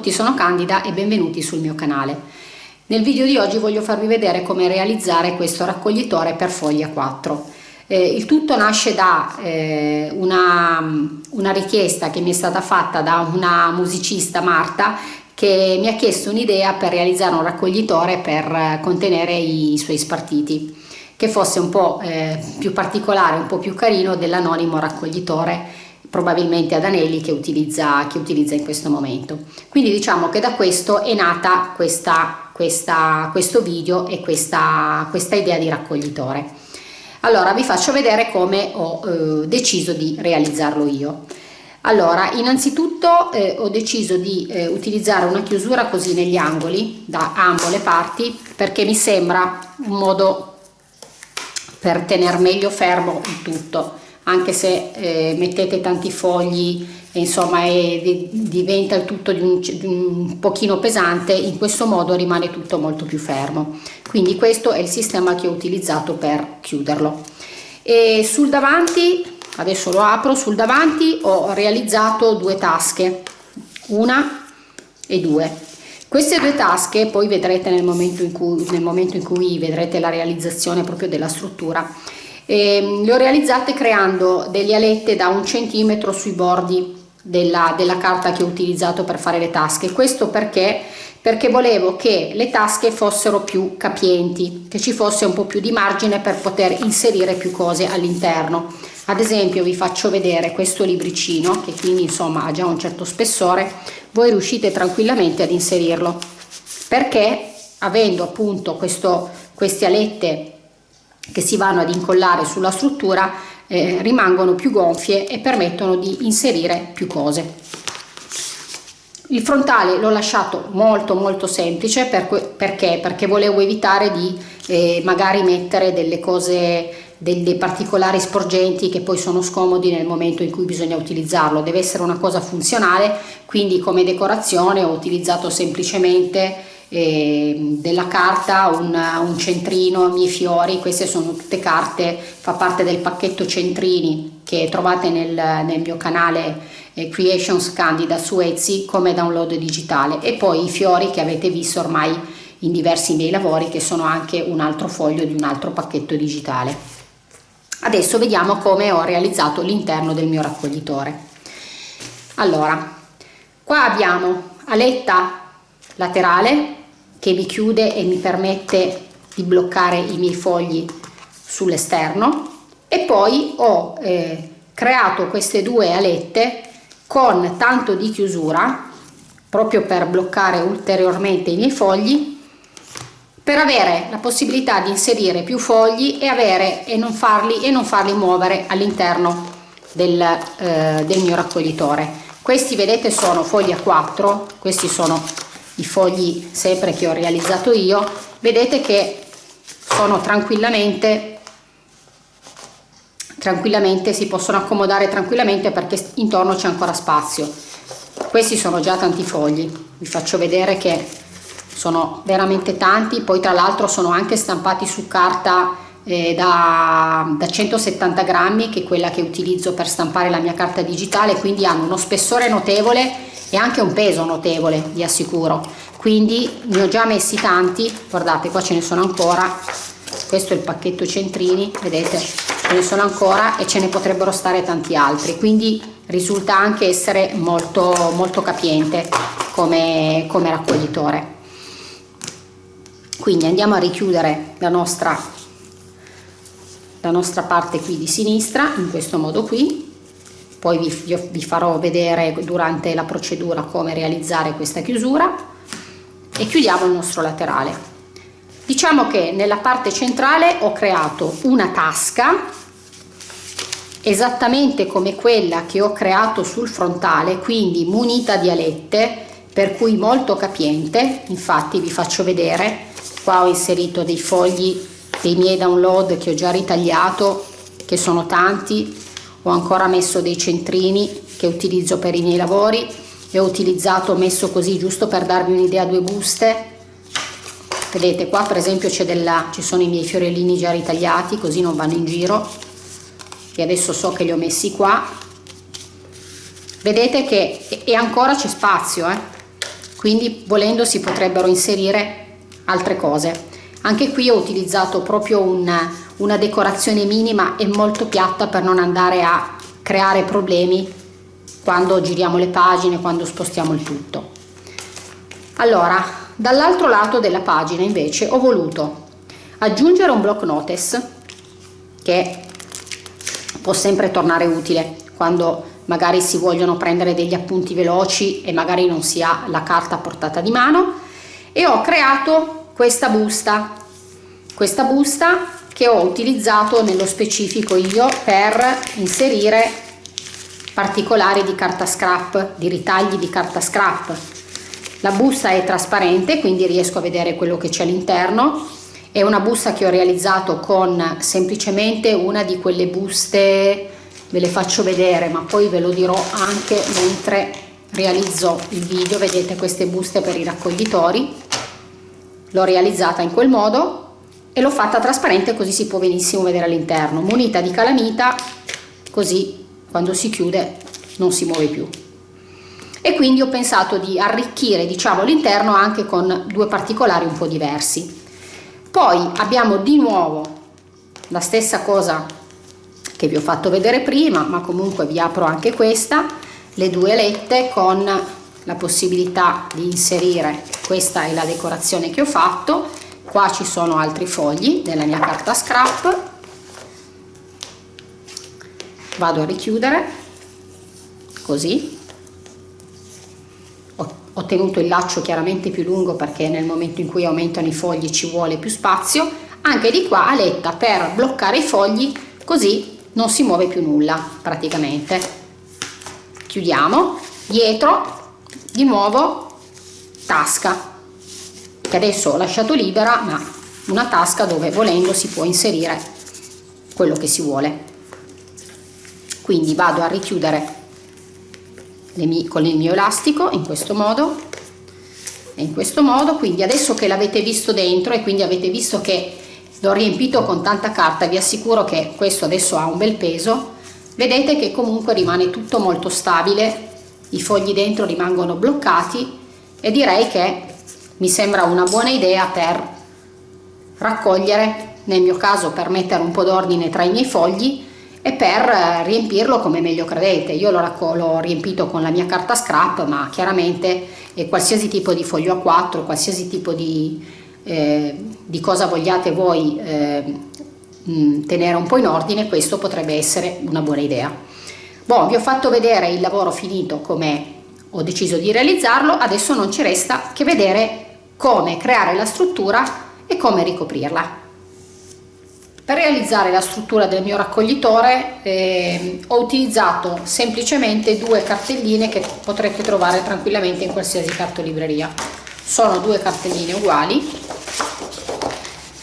Tutti, sono Candida e benvenuti sul mio canale. Nel video di oggi voglio farvi vedere come realizzare questo raccoglitore per foglia 4. Eh, il tutto nasce da eh, una, una richiesta che mi è stata fatta da una musicista Marta che mi ha chiesto un'idea per realizzare un raccoglitore per contenere i suoi spartiti che fosse un po' eh, più particolare, un po' più carino dell'anonimo raccoglitore probabilmente ad anelli che utilizza, che utilizza in questo momento. Quindi diciamo che da questo è nata questa, questa, questo video e questa, questa idea di raccoglitore. Allora vi faccio vedere come ho eh, deciso di realizzarlo io. Allora, innanzitutto eh, ho deciso di eh, utilizzare una chiusura così negli angoli, da ambo le parti, perché mi sembra un modo per tenere meglio fermo il tutto anche se eh, mettete tanti fogli insomma e diventa il tutto di un, di un, pochino pesante in questo modo rimane tutto molto più fermo. Quindi questo è il sistema che ho utilizzato per chiuderlo. E sul davanti adesso lo apro sul davanti ho realizzato due tasche una e due. Queste due tasche poi vedrete nel momento in cui, nel momento in cui vedrete la realizzazione proprio della struttura eh, le ho realizzate creando delle alette da un centimetro sui bordi della, della carta che ho utilizzato per fare le tasche. Questo perché? Perché volevo che le tasche fossero più capienti che ci fosse un po più di margine per poter inserire più cose all'interno. Ad esempio vi faccio vedere questo libricino che quindi insomma ha già un certo spessore. Voi riuscite tranquillamente ad inserirlo. Perché? Avendo appunto questo, queste alette che si vanno ad incollare sulla struttura eh, rimangono più gonfie e permettono di inserire più cose. Il frontale l'ho lasciato molto molto semplice per perché? Perché volevo evitare di eh, magari mettere delle cose, delle particolari sporgenti che poi sono scomodi nel momento in cui bisogna utilizzarlo. Deve essere una cosa funzionale, quindi come decorazione ho utilizzato semplicemente eh, della carta, un, un centrino, miei fiori, queste sono tutte carte, fa parte del pacchetto centrini che trovate nel, nel mio canale eh, Creations Candida su Etsy come download digitale e poi i fiori che avete visto ormai in diversi miei lavori che sono anche un altro foglio di un altro pacchetto digitale. Adesso vediamo come ho realizzato l'interno del mio raccoglitore. Allora, qua abbiamo aletta laterale che mi chiude e mi permette di bloccare i miei fogli sull'esterno. E poi ho eh, creato queste due alette con tanto di chiusura proprio per bloccare ulteriormente i miei fogli per avere la possibilità di inserire più fogli e, avere, e, non, farli, e non farli muovere all'interno del, eh, del mio raccoglitore. Questi vedete sono fogli a 4 questi sono i fogli sempre che ho realizzato io vedete che sono tranquillamente tranquillamente si possono accomodare tranquillamente perché intorno c'è ancora spazio. Questi sono già tanti fogli. Vi faccio vedere che sono veramente tanti poi tra l'altro sono anche stampati su carta eh, da, da 170 grammi che è quella che utilizzo per stampare la mia carta digitale quindi hanno uno spessore notevole e anche un peso notevole vi assicuro. Quindi ne ho già messi tanti guardate qua ce ne sono ancora. Questo è il pacchetto centrini vedete? Ce ne sono ancora e ce ne potrebbero stare tanti altri. Quindi risulta anche essere molto molto capiente come, come raccoglitore. Quindi andiamo a richiudere la nostra la nostra parte qui di sinistra in questo modo qui poi vi, vi farò vedere durante la procedura come realizzare questa chiusura. E chiudiamo il nostro laterale. Diciamo che nella parte centrale ho creato una tasca esattamente come quella che ho creato sul frontale quindi munita di alette per cui molto capiente. Infatti vi faccio vedere. Qua ho inserito dei fogli dei miei download che ho già ritagliato che sono tanti ho ancora messo dei centrini che utilizzo per i miei lavori e ho utilizzato messo così giusto per darvi un'idea due buste. Vedete qua per esempio c'è della ci sono i miei fiorellini già ritagliati così non vanno in giro. E adesso so che li ho messi qua. Vedete che e ancora c'è spazio eh? quindi volendo si potrebbero inserire altre cose. Anche qui ho utilizzato proprio una, una decorazione minima e molto piatta per non andare a creare problemi quando giriamo le pagine quando spostiamo il tutto. Allora dall'altro lato della pagina invece ho voluto aggiungere un block notice che può sempre tornare utile quando magari si vogliono prendere degli appunti veloci e magari non si ha la carta a portata di mano. E ho creato questa busta. Questa busta che ho utilizzato nello specifico io per inserire particolari di carta scrap di ritagli di carta scrap. La busta è trasparente quindi riesco a vedere quello che c'è all'interno. È una busta che ho realizzato con semplicemente una di quelle buste ve le faccio vedere ma poi ve lo dirò anche mentre realizzo il video. Vedete queste buste per i raccoglitori? L'ho realizzata in quel modo e l'ho fatta trasparente così si può benissimo vedere all'interno. Munita di calamita così quando si chiude non si muove più. E quindi ho pensato di arricchire diciamo l'interno anche con due particolari un po' diversi. Poi abbiamo di nuovo la stessa cosa che vi ho fatto vedere prima ma comunque vi apro anche questa le due alette con la possibilità di inserire questa è la decorazione che ho fatto qua ci sono altri fogli della mia carta scrap. Vado a richiudere. Così. Ho, tenuto il laccio chiaramente più lungo perché nel momento in cui aumentano i fogli ci vuole più spazio. Anche di qua aletta per bloccare i fogli così non si muove più nulla praticamente. Chiudiamo. Dietro di nuovo tasca che adesso ho lasciato libera ma una tasca dove volendo si può inserire quello che si vuole. Quindi vado a richiudere con il mio elastico in questo modo e in questo modo quindi adesso che l'avete visto dentro e quindi avete visto che l'ho riempito con tanta carta vi assicuro che questo adesso ha un bel peso vedete che comunque rimane tutto molto stabile i fogli dentro rimangono bloccati e direi che mi sembra una buona idea per raccogliere nel mio caso per mettere un po' d'ordine tra i miei fogli e per eh, riempirlo come meglio credete io l'ho riempito con la mia carta scrap ma chiaramente qualsiasi tipo di foglio a 4 qualsiasi tipo di eh, di cosa vogliate voi eh, mh, tenere un po' in ordine, questo potrebbe essere una buona idea. Bon, vi ho fatto vedere il lavoro finito come ho deciso di realizzarlo, adesso non ci resta che vedere come creare la struttura e come ricoprirla. Per realizzare la struttura del mio raccoglitore eh, ho utilizzato semplicemente due cartelline che potrete trovare tranquillamente in qualsiasi cartolibreria. Sono due cartelline uguali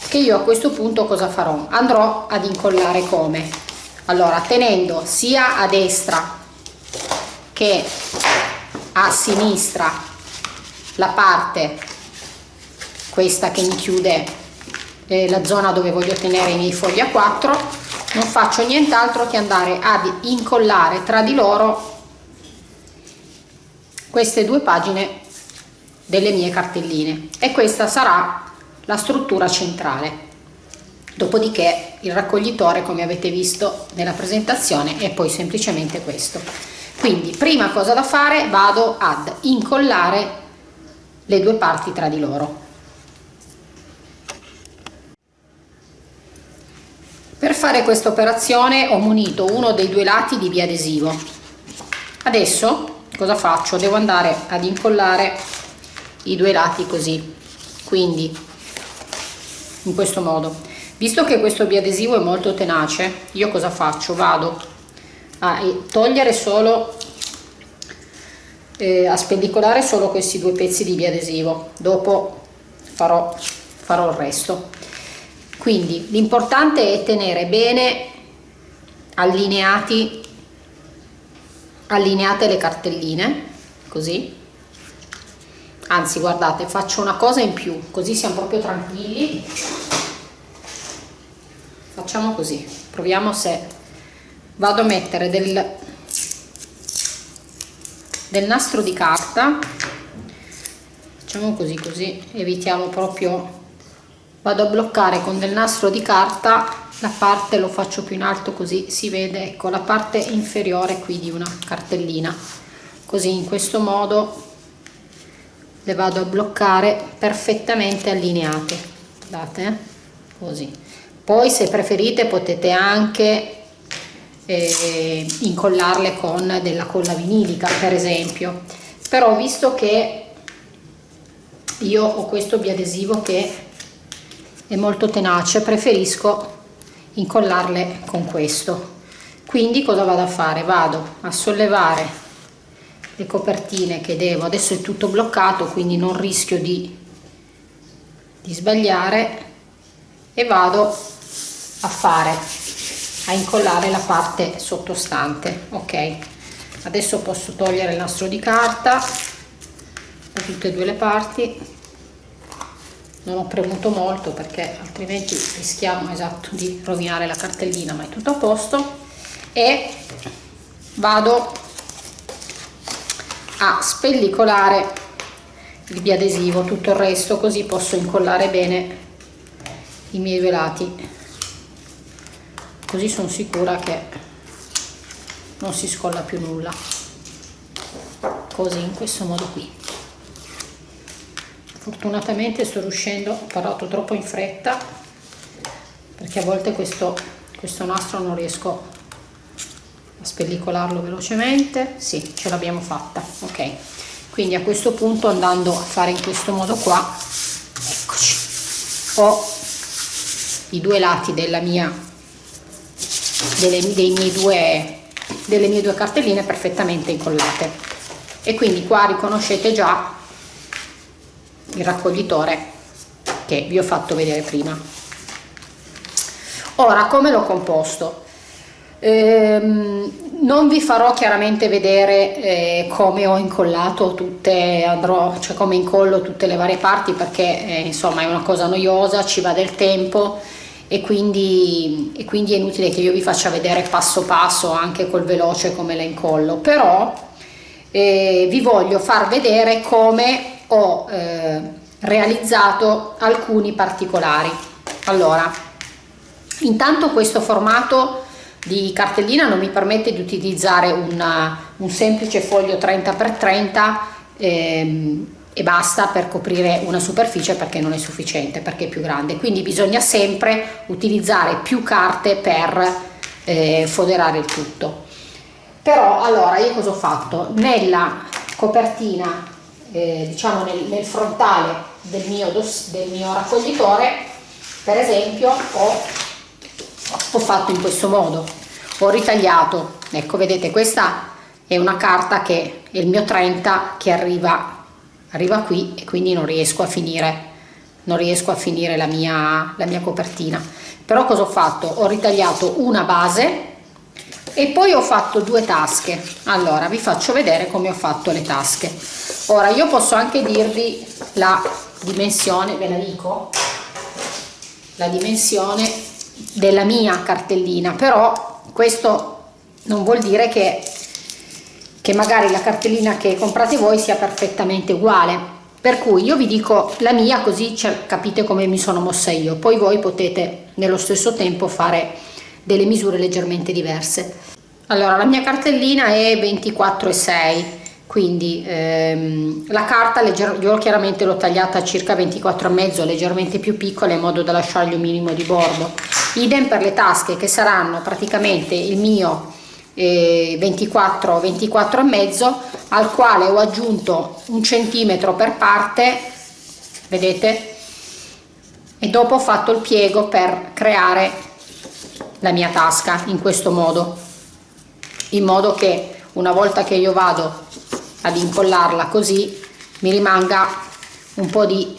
che io a questo punto cosa farò andrò ad incollare come allora tenendo sia a destra che a sinistra la parte questa che mi chiude eh, la zona dove voglio tenere i miei fogli a 4 non faccio nient'altro che andare ad incollare tra di loro queste due pagine delle mie cartelline e questa sarà la struttura centrale. Dopodiché il raccoglitore, come avete visto nella presentazione, è poi semplicemente questo. Quindi, prima cosa da fare, vado ad incollare le due parti tra di loro. Per fare questa operazione ho munito uno dei due lati di biadesivo. Adesso cosa faccio? Devo andare ad incollare i due lati così. Quindi in questo modo visto che questo biadesivo è molto tenace io cosa faccio vado a togliere solo eh, a spendicolare solo questi due pezzi di biadesivo dopo farò, farò il resto quindi l'importante è tenere bene allineati allineate le cartelline così. Anzi guardate faccio una cosa in più così siamo proprio tranquilli. Facciamo così proviamo se vado a mettere del, del nastro di carta. Facciamo così così evitiamo proprio vado a bloccare con del nastro di carta la parte lo faccio più in alto così si vede ecco la parte inferiore qui di una cartellina. Così in questo modo le vado a bloccare perfettamente allineate. Guardate eh? così. Poi se preferite potete anche eh, incollarle con della colla vinilica per esempio. Però visto che io ho questo biadesivo che è molto tenace preferisco incollarle con questo. Quindi cosa vado a fare? Vado a sollevare le copertine che devo. Adesso è tutto bloccato quindi non rischio di, di sbagliare e vado a fare a incollare la parte sottostante ok? Adesso posso togliere il nastro di carta da tutte e due le parti non ho premuto molto perché altrimenti rischiamo esatto di rovinare la cartellina ma è tutto a posto. E vado a spellicolare il biadesivo. Tutto il resto così posso incollare bene i miei due lati. Così sono sicura che non si scolla più nulla. Così in questo modo qui fortunatamente sto riuscendo ho parlato troppo in fretta perché a volte questo, questo nastro non riesco a spellicolarlo velocemente. Sì ce l'abbiamo fatta ok. Quindi a questo punto andando a fare in questo modo qua eccoci. Ho i due lati della mia delle, dei miei due delle mie due cartelline perfettamente incollate. E quindi qua riconoscete già il raccoglitore che vi ho fatto vedere prima. Ora come l'ho composto? Ehm, non vi farò chiaramente vedere eh, come ho incollato tutte, andrò, cioè come incollo tutte le varie parti perché eh, insomma è una cosa noiosa, ci va del tempo e quindi, e quindi, è inutile che io vi faccia vedere passo passo anche col veloce come la incollo, però eh, vi voglio far vedere come ho eh, realizzato alcuni particolari. Allora, intanto questo formato di cartellina non mi permette di utilizzare una, un semplice foglio 30x30 ehm, e basta per coprire una superficie perché non è sufficiente perché è più grande. Quindi bisogna sempre utilizzare più carte per eh, foderare il tutto. Però allora io cosa ho fatto? Nella copertina eh, diciamo nel, nel, frontale del mio, del mio raccoglitore per esempio ho ho fatto in questo modo. Ho ritagliato ecco vedete questa è una carta che è il mio 30 che arriva arriva qui e quindi non riesco a finire non riesco a finire la mia la mia copertina. Però cosa ho fatto? Ho ritagliato una base e poi ho fatto due tasche. Allora vi faccio vedere come ho fatto le tasche ora io posso anche dirvi la dimensione ve la dico la dimensione della mia cartellina però questo non vuol dire che, che magari la cartellina che comprate voi sia perfettamente uguale. Per cui io vi dico la mia così capite come mi sono mossa io. Poi voi potete nello stesso tempo fare delle misure leggermente diverse. Allora la mia cartellina è 24,6 quindi ehm, la carta io chiaramente l'ho tagliata a circa 24,5 leggermente più piccola in modo da lasciargli un minimo di bordo. Idem per le tasche che saranno praticamente il mio eh, 24 24 e mezzo al quale ho aggiunto un centimetro per parte vedete? E dopo ho fatto il piego per creare la mia tasca in questo modo. In modo che una volta che io vado ad incollarla così mi rimanga un po' di,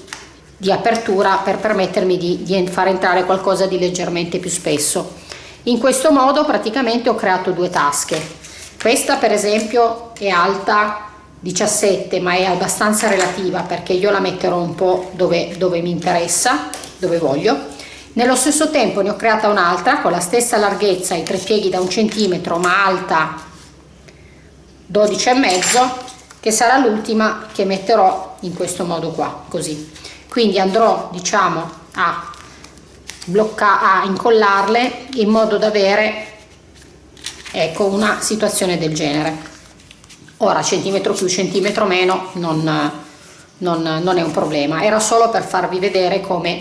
di apertura per permettermi di, di far entrare qualcosa di leggermente più spesso. In questo modo praticamente ho creato due tasche. Questa per esempio è alta 17 ma è abbastanza relativa perché io la metterò un po' dove, dove mi interessa dove voglio. Nello stesso tempo ne ho creata un'altra con la stessa larghezza i tre pieghi da un centimetro ma alta 12 e mezzo che sarà l'ultima che metterò in questo modo qua così. Quindi andrò diciamo a bloccare a incollarle in modo da avere ecco una situazione del genere. Ora centimetro più centimetro meno non, non, non è un problema. Era solo per farvi vedere come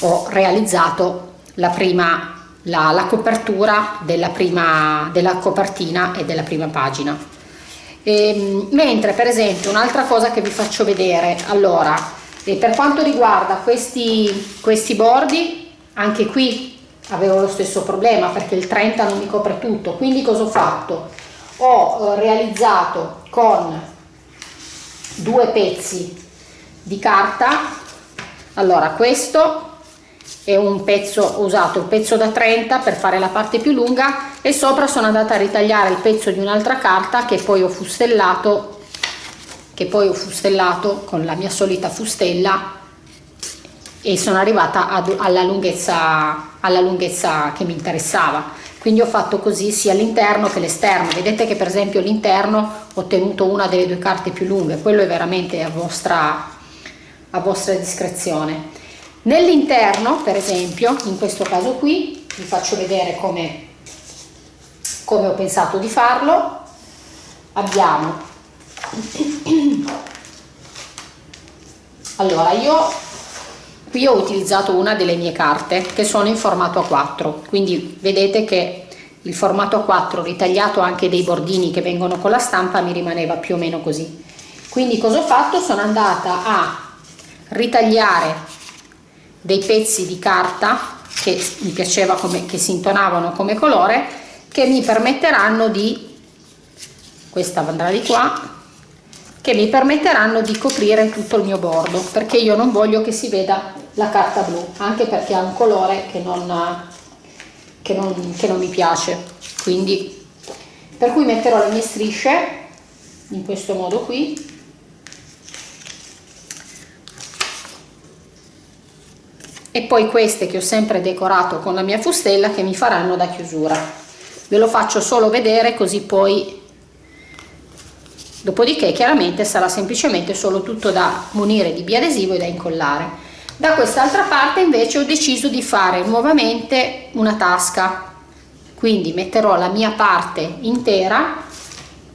ho realizzato la prima la, la copertura della prima della copertina e della prima pagina e, ehm, mentre per esempio un'altra cosa che vi faccio vedere allora per quanto riguarda questi questi bordi anche qui avevo lo stesso problema perché il 30 non mi copre tutto. Quindi cosa ho fatto? Ho eh, realizzato con due pezzi di carta. Allora questo è un pezzo ho usato il pezzo da 30 per fare la parte più lunga e sopra sono andata a ritagliare il pezzo di un'altra carta che poi ho fustellato che poi ho fustellato con la mia solita fustella e sono arrivata ad, alla lunghezza alla lunghezza che mi interessava. Quindi ho fatto così sia l'interno che l'esterno. Vedete che per esempio l'interno ho ottenuto una delle due carte più lunghe. Quello è veramente a vostra a vostra discrezione nell'interno per esempio in questo caso qui vi faccio vedere come come ho pensato di farlo abbiamo allora io qui ho utilizzato una delle mie carte che sono in formato A4 quindi vedete che il formato A4 ritagliato anche dei bordini che vengono con la stampa mi rimaneva più o meno così. Quindi cosa ho fatto? Sono andata a ritagliare dei pezzi di carta che mi piaceva come che si intonavano come colore che mi permetteranno di questa andrà di qua che mi permetteranno di coprire tutto il mio bordo perché io non voglio che si veda la carta blu anche perché ha un colore che non, che non, che non mi piace. Quindi per cui metterò le mie strisce in questo modo qui e poi queste che ho sempre decorato con la mia fustella che mi faranno da chiusura. Ve lo faccio solo vedere così poi dopodiché chiaramente sarà semplicemente solo tutto da munire di biadesivo e da incollare. Da quest'altra parte invece ho deciso di fare nuovamente una tasca. Quindi metterò la mia parte intera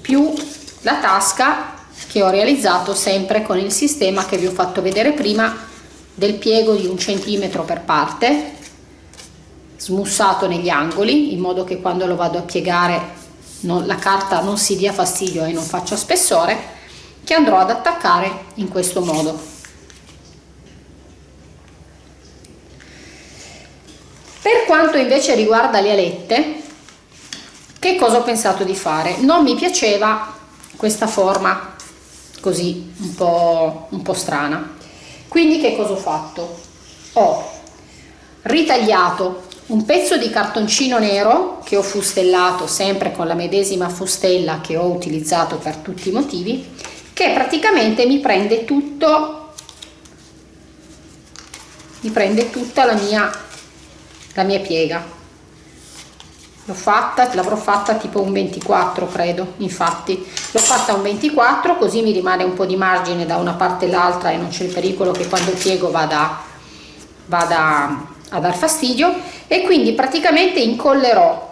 più la tasca che ho realizzato sempre con il sistema che vi ho fatto vedere prima del piego di un centimetro per parte smussato negli angoli in modo che quando lo vado a piegare non, la carta non si dia fastidio e non faccia spessore che andrò ad attaccare in questo modo. Per quanto invece riguarda le alette che cosa ho pensato di fare? Non mi piaceva questa forma così un po', un po strana quindi che cosa ho fatto? Ho ritagliato un pezzo di cartoncino nero che ho fustellato sempre con la medesima fustella che ho utilizzato per tutti i motivi che praticamente mi prende tutto mi prende tutta la mia la mia piega l'ho fatta l'avrò fatta tipo un 24 credo infatti. L'ho fatta un 24 così mi rimane un po di margine da una parte all'altra e non c'è il pericolo che quando piego vada vada a dar fastidio. E quindi praticamente incollerò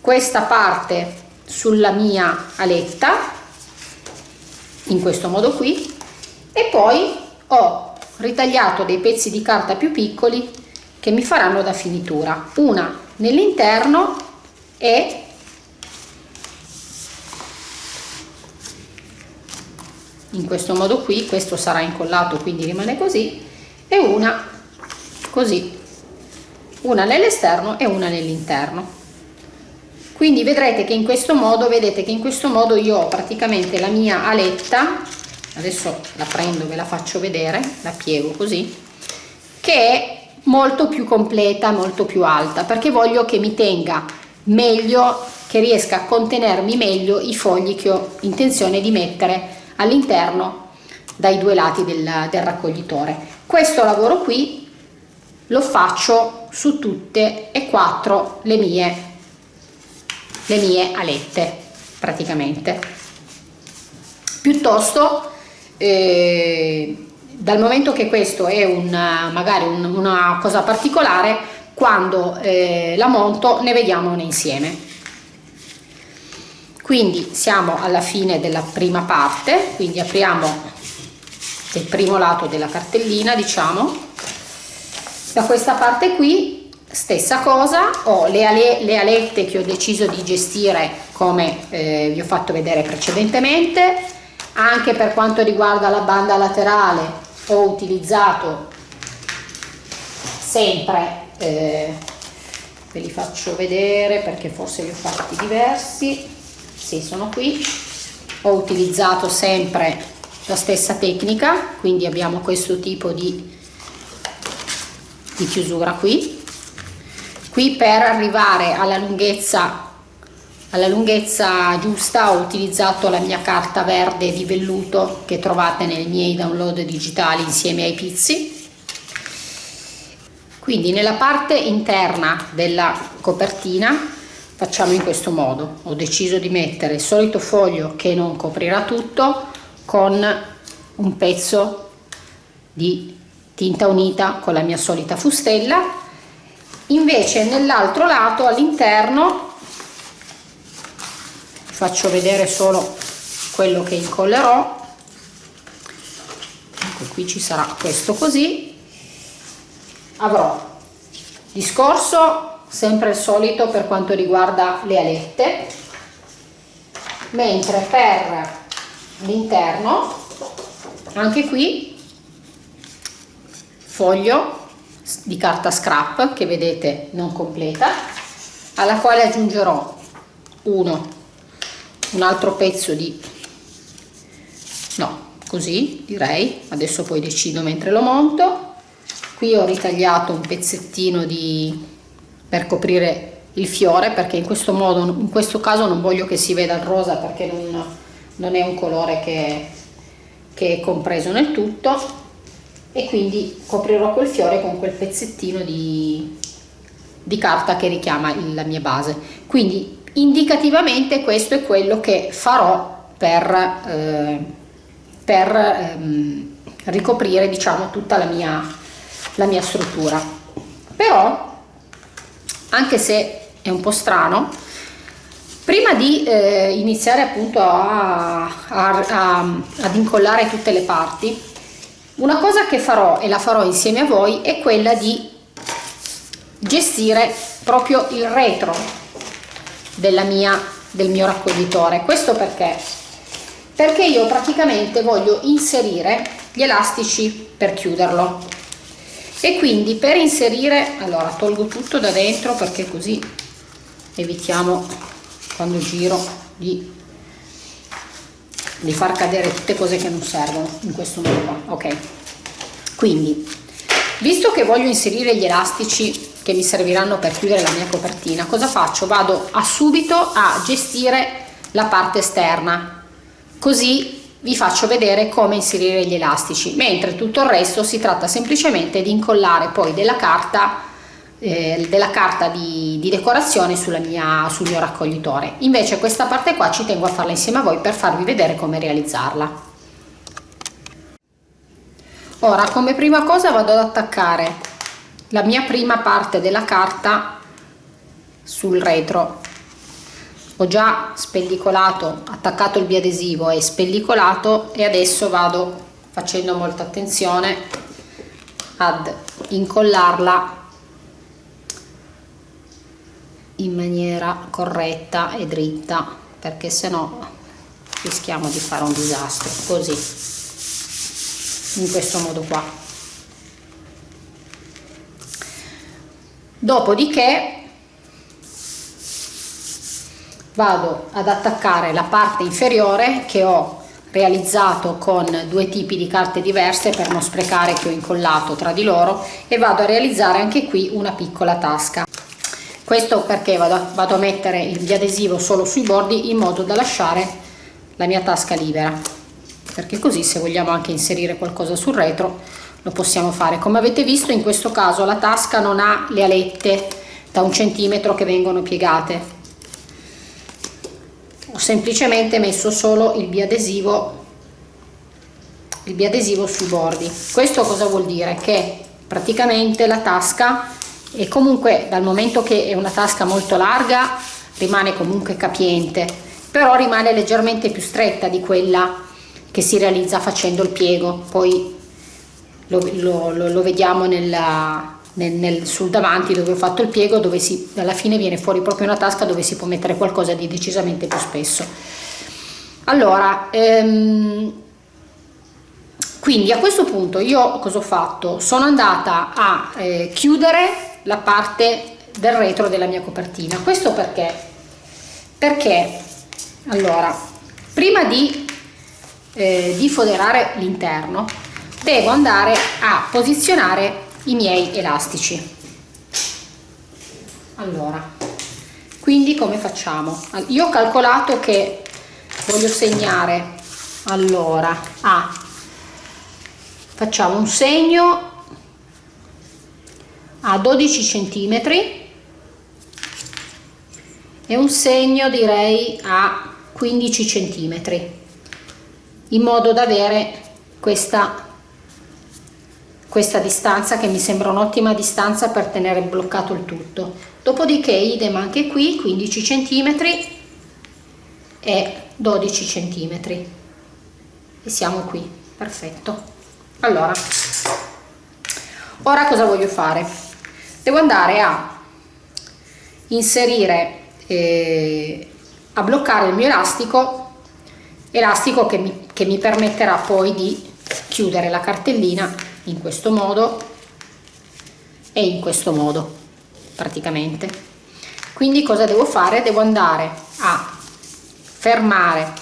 questa parte sulla mia aletta in questo modo qui e poi ho ritagliato dei pezzi di carta più piccoli che mi faranno da finitura. Una nell'interno e in questo modo qui questo sarà incollato quindi rimane così e una così. Una nell'esterno e una nell'interno. Quindi vedrete che in questo modo vedete che in questo modo io ho praticamente la mia aletta adesso la prendo ve la faccio vedere la piego così che è molto più completa, molto più alta, perché voglio che mi tenga meglio, che riesca a contenermi meglio i fogli che ho intenzione di mettere all'interno dai due lati del, del raccoglitore. Questo lavoro qui lo faccio su tutte e quattro le mie, le mie alette praticamente. Piuttosto eh, dal momento che questo è un, magari un, una cosa particolare quando eh, la monto ne vediamo una insieme. Quindi siamo alla fine della prima parte quindi apriamo il primo lato della cartellina diciamo. Da questa parte qui stessa cosa ho le, ale, le alette che ho deciso di gestire come eh, vi ho fatto vedere precedentemente. Anche per quanto riguarda la banda laterale ho utilizzato sempre eh, ve li faccio vedere perché forse li ho fatti diversi. Sì sono qui. Ho utilizzato sempre la stessa tecnica quindi abbiamo questo tipo di, di chiusura qui. Qui per arrivare alla lunghezza alla lunghezza giusta ho utilizzato la mia carta verde di velluto che trovate nei miei download digitali insieme ai pizzi. Quindi nella parte interna della copertina facciamo in questo modo. Ho deciso di mettere il solito foglio che non coprirà tutto con un pezzo di tinta unita con la mia solita fustella. Invece nell'altro lato all'interno faccio vedere solo quello che incollerò. Ecco qui ci sarà questo così. Avrò discorso sempre il solito per quanto riguarda le alette. Mentre per l'interno anche qui foglio di carta scrap che vedete non completa alla quale aggiungerò uno un altro pezzo di no così direi. Adesso poi decido mentre lo monto. Qui ho ritagliato un pezzettino di per coprire il fiore perché in questo modo in questo caso non voglio che si veda il rosa perché non, non è un colore che, che è compreso nel tutto. E quindi coprirò quel fiore con quel pezzettino di, di carta che richiama la mia base. Quindi indicativamente questo è quello che farò per, eh, per ehm, ricoprire diciamo tutta la mia, la mia struttura. Però anche se è un po' strano prima di eh, iniziare appunto a, a, a, ad incollare tutte le parti una cosa che farò e la farò insieme a voi è quella di gestire proprio il retro mia, del mio raccoglitore. Questo perché? Perché io praticamente voglio inserire gli elastici per chiuderlo. E quindi per inserire allora tolgo tutto da dentro perché così evitiamo quando giro di, di far cadere tutte cose che non servono in questo modo qua. Ok. Quindi visto che voglio inserire gli elastici che mi serviranno per chiudere la mia copertina. Cosa faccio? Vado a subito a gestire la parte esterna. Così vi faccio vedere come inserire gli elastici. Mentre tutto il resto si tratta semplicemente di incollare poi della carta eh, della carta di, di decorazione mia, sul mio raccoglitore. Invece questa parte qua ci tengo a farla insieme a voi per farvi vedere come realizzarla. Ora come prima cosa vado ad attaccare la mia prima parte della carta sul retro. Ho già spellicolato attaccato il biadesivo e spellicolato e adesso vado facendo molta attenzione ad incollarla in maniera corretta e dritta perché se no rischiamo di fare un disastro così in questo modo qua dopodiché vado ad attaccare la parte inferiore che ho realizzato con due tipi di carte diverse per non sprecare che ho incollato tra di loro e vado a realizzare anche qui una piccola tasca. Questo perché vado a, vado a mettere il biadesivo solo sui bordi in modo da lasciare la mia tasca libera. Perché così se vogliamo anche inserire qualcosa sul retro lo possiamo fare. Come avete visto in questo caso la tasca non ha le alette da un centimetro che vengono piegate. Ho semplicemente messo solo il biadesivo il biadesivo sui bordi. Questo cosa vuol dire? Che praticamente la tasca e comunque dal momento che è una tasca molto larga rimane comunque capiente però rimane leggermente più stretta di quella che si realizza facendo il piego. Poi lo, lo, lo, vediamo nella, nel, nel, sul davanti dove ho fatto il piego dove si, alla fine viene fuori proprio una tasca dove si può mettere qualcosa di decisamente più spesso. Allora ehm, quindi a questo punto io cosa ho fatto? Sono andata a eh, chiudere la parte del retro della mia copertina. Questo perché? Perché allora prima di, eh, di foderare l'interno devo andare a posizionare i miei elastici. Allora quindi come facciamo? Io ho calcolato che voglio segnare allora a facciamo un segno a 12 centimetri e un segno direi a 15 centimetri in modo da avere questa questa distanza che mi sembra un'ottima distanza per tenere bloccato il tutto. Dopodiché idem anche qui 15 centimetri e 12 centimetri. E siamo qui. Perfetto. Allora ora cosa voglio fare? Devo andare a inserire eh, a bloccare il mio elastico elastico che mi, che mi permetterà poi di chiudere la cartellina in questo modo e in questo modo praticamente. Quindi cosa devo fare? Devo andare a fermare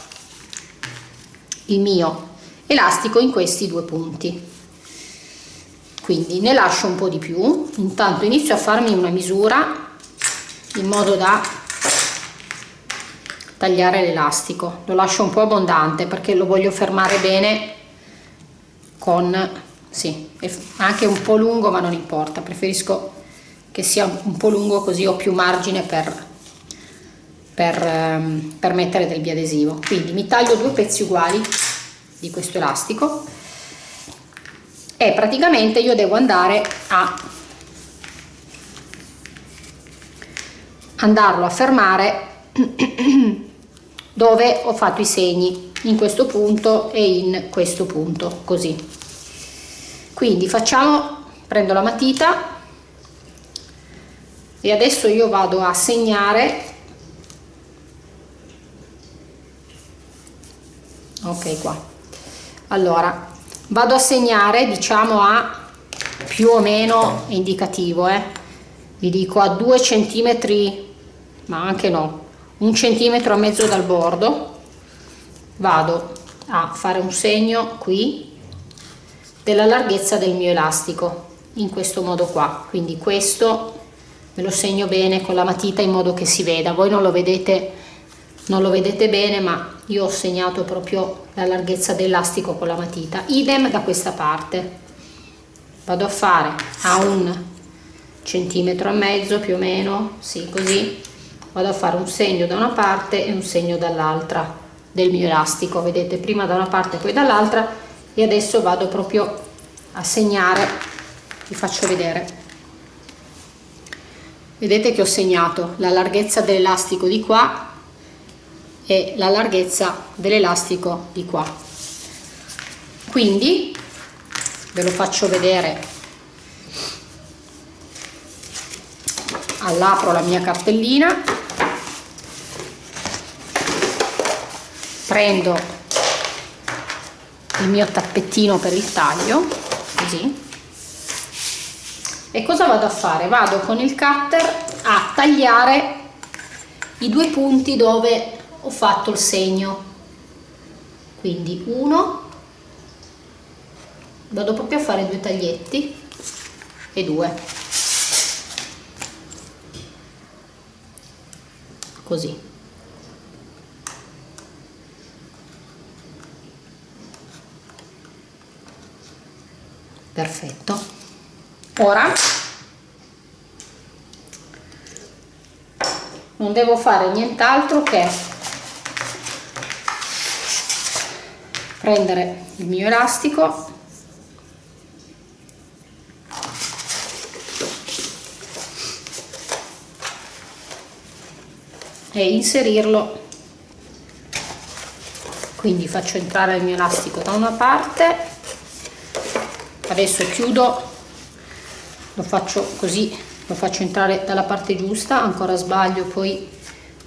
il mio elastico in questi due punti. Quindi ne lascio un po' di più. Intanto inizio a farmi una misura in modo da tagliare l'elastico. Lo lascio un po' abbondante perché lo voglio fermare bene con sì, anche un po' lungo ma non importa. Preferisco che sia un po' lungo così ho più margine per, per, ehm, per mettere del biadesivo. Quindi mi taglio due pezzi uguali di questo elastico e praticamente io devo andare a andarlo a fermare dove ho fatto i segni in questo punto e in questo punto così quindi facciamo prendo la matita e adesso io vado a segnare. Ok qua. Allora vado a segnare diciamo a più o meno indicativo eh. vi dico a due centimetri ma anche no un centimetro e mezzo dal bordo. Vado a fare un segno qui della larghezza del mio elastico in questo modo qua. Quindi questo me lo segno bene con la matita in modo che si veda. Voi non lo vedete non lo vedete bene ma io ho segnato proprio la larghezza dell'elastico con la matita. Idem da questa parte. Vado a fare a un centimetro e mezzo più o meno sì così. Vado a fare un segno da una parte e un segno dall'altra del mio elastico. Vedete prima da una parte e poi dall'altra e adesso vado proprio a segnare. Vi faccio vedere. Vedete che ho segnato la larghezza dell'elastico di qua e la larghezza dell'elastico di qua. Quindi ve lo faccio vedere. All'apro la mia cartellina. Prendo il mio tappettino per il taglio così. E cosa vado a fare? Vado con il cutter a tagliare i due punti dove ho fatto il segno. Quindi uno vado proprio a fare due taglietti e due. Così perfetto. Ora non devo fare nient'altro che prendere il mio elastico e inserirlo. Quindi faccio entrare il mio elastico da una parte adesso chiudo. Lo faccio così lo faccio entrare dalla parte giusta ancora sbaglio poi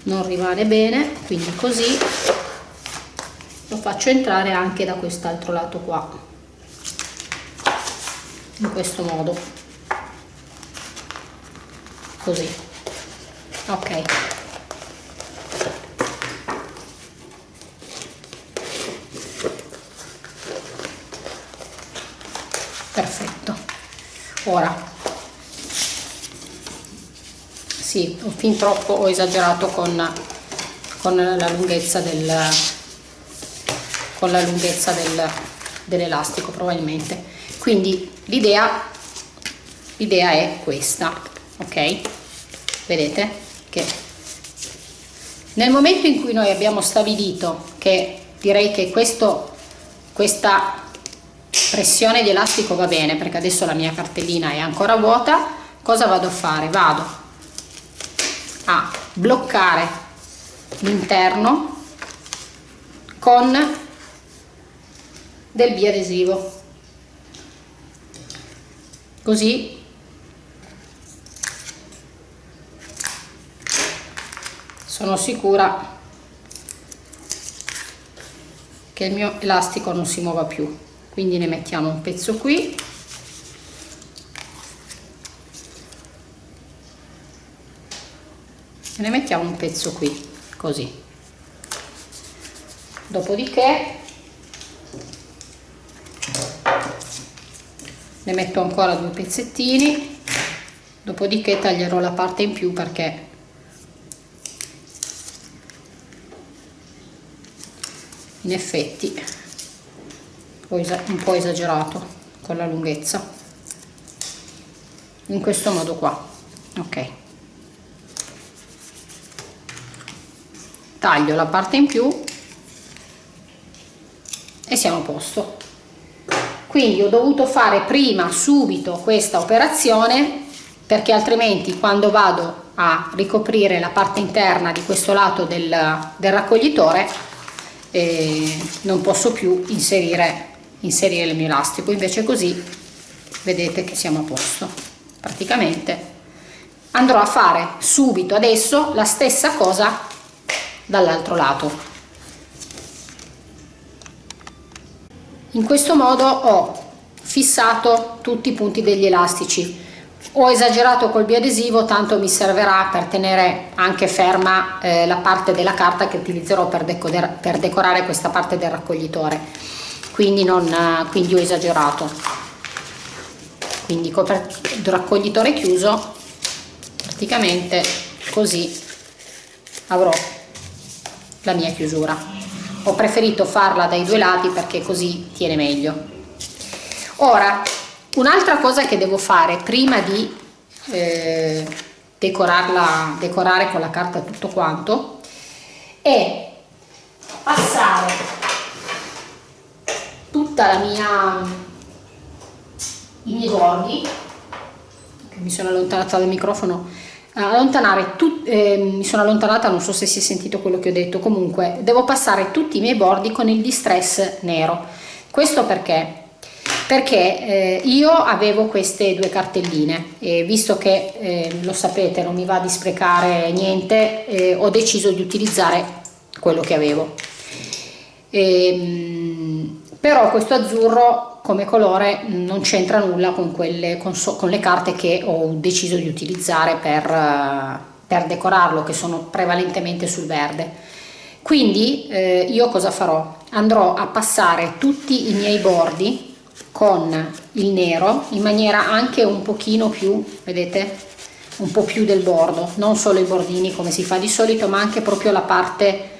non rimane bene quindi così. Lo faccio entrare anche da quest'altro lato qua in questo modo. Così. Ok perfetto. Ora. Sì ho fin troppo ho esagerato con, con la lunghezza del con la lunghezza del, dell'elastico probabilmente. Quindi l'idea l'idea è questa ok? Vedete che nel momento in cui noi abbiamo stabilito che direi che questo questa pressione di elastico va bene perché adesso la mia cartellina è ancora vuota. Cosa vado a fare? Vado a bloccare l'interno con del biadesivo. Così sono sicura che il mio elastico non si muova più quindi ne mettiamo un pezzo qui. E ne mettiamo un pezzo qui così. Dopodiché ne metto ancora due pezzettini. Dopodiché taglierò la parte in più perché in effetti un po' esagerato con la lunghezza. In questo modo qua ok. Taglio la parte in più e siamo a posto. Quindi ho dovuto fare prima subito questa operazione perché altrimenti quando vado a ricoprire la parte interna di questo lato del, del raccoglitore eh, non posso più inserire inserire il mio elastico invece così vedete che siamo a posto praticamente. Andrò a fare subito adesso la stessa cosa dall'altro lato. In questo modo ho fissato tutti i punti degli elastici. Ho esagerato col biadesivo tanto mi servirà per tenere anche ferma eh, la parte della carta che utilizzerò per, per decorare questa parte del raccoglitore quindi, non, quindi ho esagerato. Quindi raccoglitore chiuso praticamente così avrò la mia chiusura. Ho preferito farla dai due lati perché così tiene meglio. Ora un'altra cosa che devo fare prima di eh, decorarla decorare con la carta tutto quanto è passare tutta la mia i miei bordi mi sono allontanata dal microfono allontanare tut, eh, mi sono allontanata non so se si è sentito quello che ho detto. Comunque devo passare tutti i miei bordi con il distress nero. Questo perché? Perché eh, io avevo queste due cartelline e visto che eh, lo sapete non mi va di sprecare niente eh, ho deciso di utilizzare quello che avevo. E, ehm, però questo azzurro come colore non c'entra nulla con, quelle, con, so, con, le carte che ho deciso di utilizzare per, per decorarlo che sono prevalentemente sul verde. Quindi eh, io cosa farò? andrò a passare tutti i miei bordi con il nero in maniera anche un pochino più vedete? Un po' più del bordo. Non solo i bordini come si fa di solito ma anche proprio la parte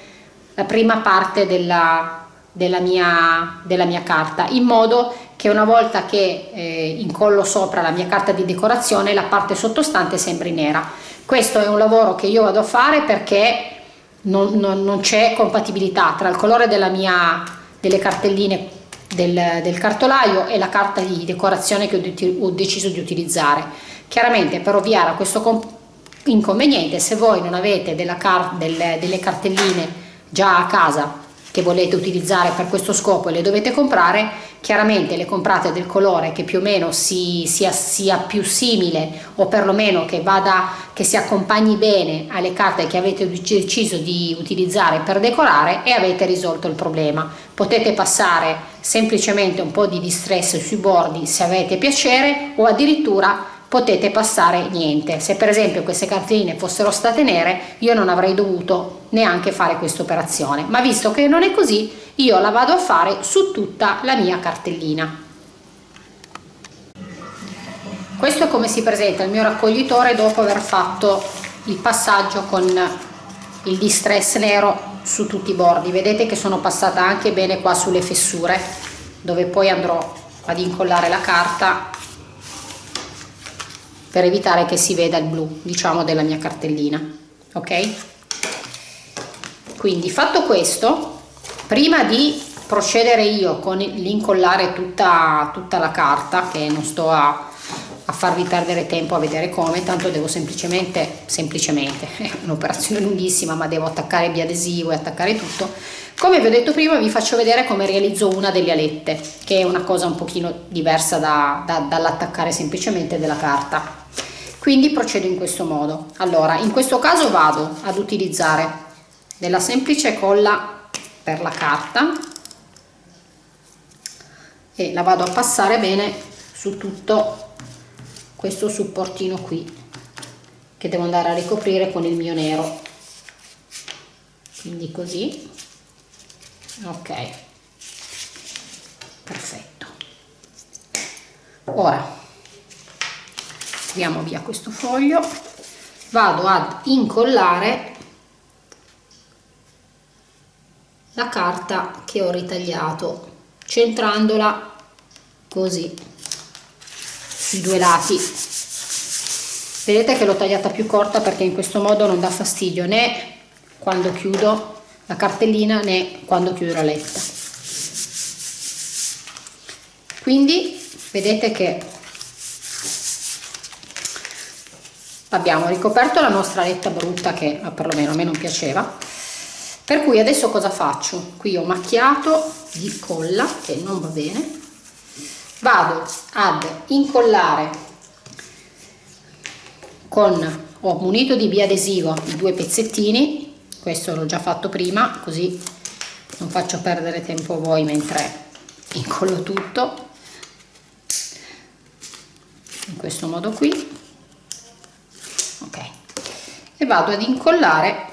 la prima parte della, della mia, della mia carta in modo che una volta che eh, incollo sopra la mia carta di decorazione la parte sottostante sembri nera questo è un lavoro che io vado a fare perché non, non, non c'è compatibilità tra il colore mia delle cartelline del, del, cartolaio e la carta di decorazione che ho, ho deciso di utilizzare. Chiaramente per ovviare a questo inconveniente se voi non avete della car delle, delle cartelline già a casa che volete utilizzare per questo scopo e le dovete comprare, chiaramente le comprate del colore che più o meno si, sia, sia più simile o perlomeno che, vada, che si accompagni bene alle carte che avete deciso di utilizzare per decorare e avete risolto il problema. Potete passare semplicemente un po' di distress sui bordi se avete piacere o addirittura potete passare niente. Se per esempio queste cartoline fossero state nere io non avrei dovuto neanche fare questa operazione, ma visto che non è così io la vado a fare su tutta la mia cartellina. Questo è come si presenta il mio raccoglitore dopo aver fatto il passaggio con il distress nero su tutti i bordi. Vedete che sono passata anche bene qua sulle fessure dove poi andrò ad incollare la carta per evitare che si veda il blu diciamo della mia cartellina ok? Quindi fatto questo prima di procedere io con l'incollare tutta, tutta la carta che non sto a, a farvi perdere tempo a vedere come tanto devo semplicemente semplicemente è un'operazione lunghissima ma devo attaccare biadesivo e attaccare tutto. Come vi ho detto prima vi faccio vedere come realizzo una delle alette che è una cosa un pochino diversa da, da, dall'attaccare semplicemente della carta quindi procedo in questo modo. Allora in questo caso vado ad utilizzare della semplice colla per la carta e la vado a passare bene su tutto questo supportino qui che devo andare a ricoprire con il mio nero. Quindi così. Ok. Perfetto. Ora tiriamo via questo foglio. Vado ad incollare la carta che ho ritagliato centrandola così sui due lati. Vedete che l'ho tagliata più corta perché in questo modo non dà fastidio né quando chiudo la cartellina né quando chiudo la letta. Quindi vedete che abbiamo ricoperto la nostra letta brutta che perlomeno a me non piaceva. Per cui adesso cosa faccio? Qui ho macchiato di colla che non va bene. Vado ad incollare con ho munito di biadesivo i due pezzettini. Questo l'ho già fatto prima così non faccio perdere tempo a voi mentre incollo tutto. In questo modo qui e vado ad incollare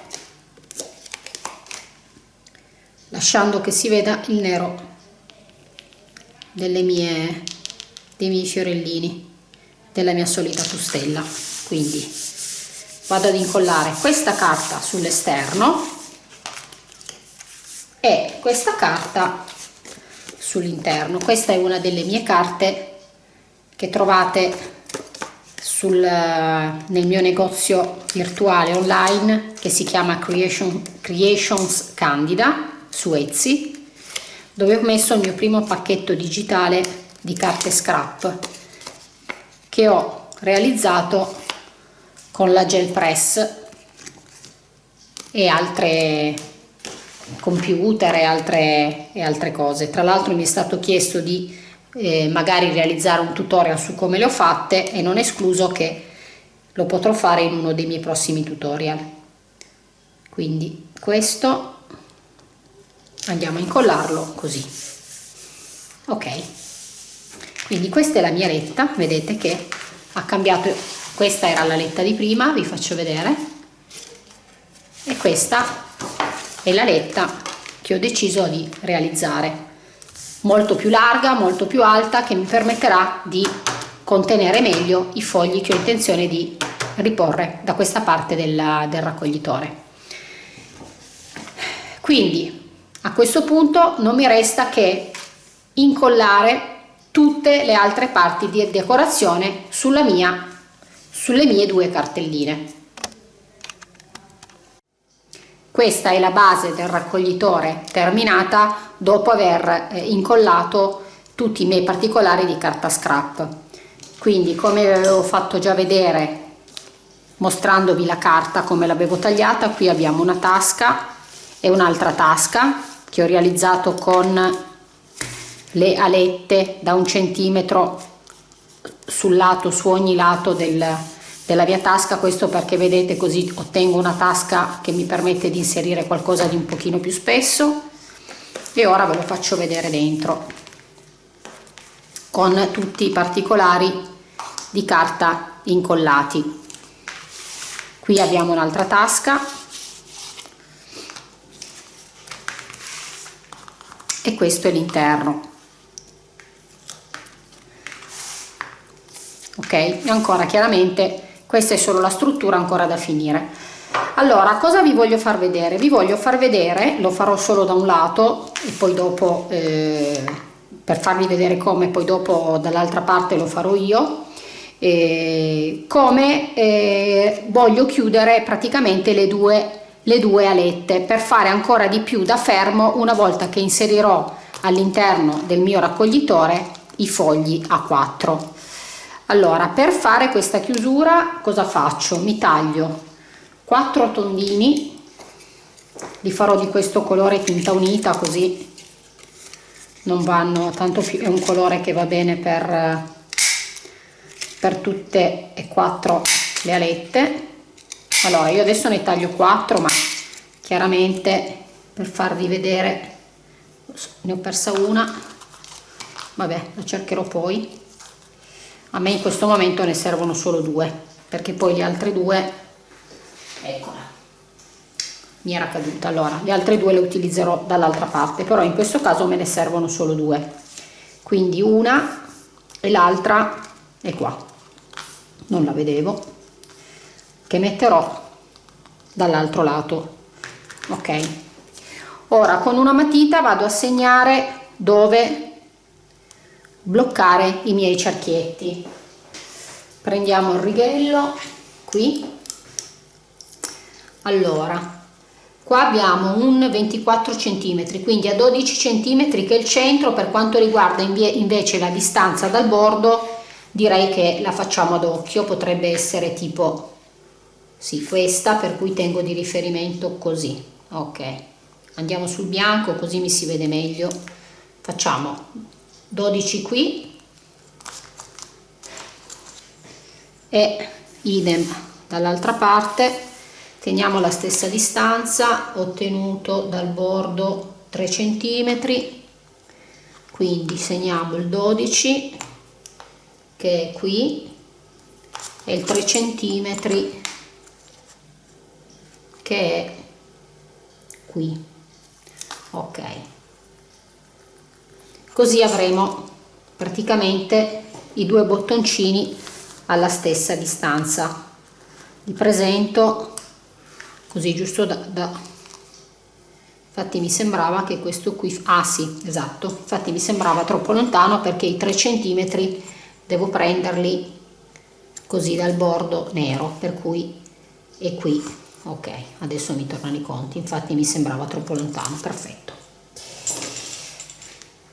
lasciando che si veda il nero delle mie, dei miei fiorellini della mia solita fustella quindi vado ad incollare questa carta sull'esterno e questa carta sull'interno. Questa è una delle mie carte che trovate sul, nel mio negozio virtuale online che si chiama Creation, Creations Candida su Etsy dove ho messo il mio primo pacchetto digitale di carte scrap che ho realizzato con la gel press e altre computer e altre, e altre cose. Tra l'altro mi è stato chiesto di eh, magari realizzare un tutorial su come le ho fatte e non escluso che lo potrò fare in uno dei miei prossimi tutorial. Quindi questo andiamo a incollarlo così. Ok. Quindi questa è la mia letta vedete che ha cambiato questa era la letta di prima vi faccio vedere. E questa è la letta che ho deciso di realizzare molto più larga, molto più alta che mi permetterà di contenere meglio i fogli che ho intenzione di riporre da questa parte del, del raccoglitore. Quindi a questo punto non mi resta che incollare tutte le altre parti di decorazione mia, sulle mie due cartelline. Questa è la base del raccoglitore terminata dopo aver eh, incollato tutti i miei particolari di carta scrap. Quindi come vi avevo fatto già vedere mostrandovi la carta come l'avevo tagliata qui abbiamo una tasca e un'altra tasca che ho realizzato con le alette da un centimetro sul lato su ogni lato del, della mia tasca questo perché vedete così ottengo una tasca che mi permette di inserire qualcosa di un pochino più spesso. E ora ve lo faccio vedere dentro con tutti i particolari di carta incollati. Qui abbiamo un'altra tasca. E questo è l'interno. Ok? E ancora chiaramente questa è solo la struttura ancora da finire. Allora cosa vi voglio far vedere? Vi voglio far vedere lo farò solo da un lato e poi dopo eh, per farvi vedere come poi dopo dall'altra parte lo farò io eh, come eh, voglio chiudere praticamente le due, le due alette per fare ancora di più da fermo una volta che inserirò all'interno del mio raccoglitore i fogli a 4 allora per fare questa chiusura cosa faccio? Mi taglio 4 tondini li farò di questo colore tinta unita così non vanno tanto più è un colore che va bene per per tutte e quattro le alette. Allora io adesso ne taglio 4 ma chiaramente per farvi vedere ne ho persa una. Vabbè la cercherò poi a me in questo momento ne servono solo due perché poi le altre due eccola mi era caduta. Allora le altre due le utilizzerò dall'altra parte però in questo caso me ne servono solo due. Quindi una e l'altra è qua. Non la vedevo. Che metterò dall'altro lato. Ok. Ora con una matita vado a segnare dove bloccare i miei cerchietti. Prendiamo il righello qui. Allora qua abbiamo un 24 centimetri quindi a 12 centimetri che è il centro. Per quanto riguarda invece la distanza dal bordo direi che la facciamo ad occhio. Potrebbe essere tipo sì questa per cui tengo di riferimento così. Ok. Andiamo sul bianco così mi si vede meglio. Facciamo 12 qui. E idem dall'altra parte. Teniamo la stessa distanza ottenuto dal bordo 3 centimetri. Quindi segniamo il 12 che è qui e il 3 centimetri che è qui. Ok così avremo praticamente i due bottoncini alla stessa distanza. Li presento così giusto da, da infatti mi sembrava che questo qui ah sì esatto infatti mi sembrava troppo lontano perché i 3 centimetri devo prenderli così dal bordo nero per cui è qui. Ok adesso mi tornano i conti infatti mi sembrava troppo lontano perfetto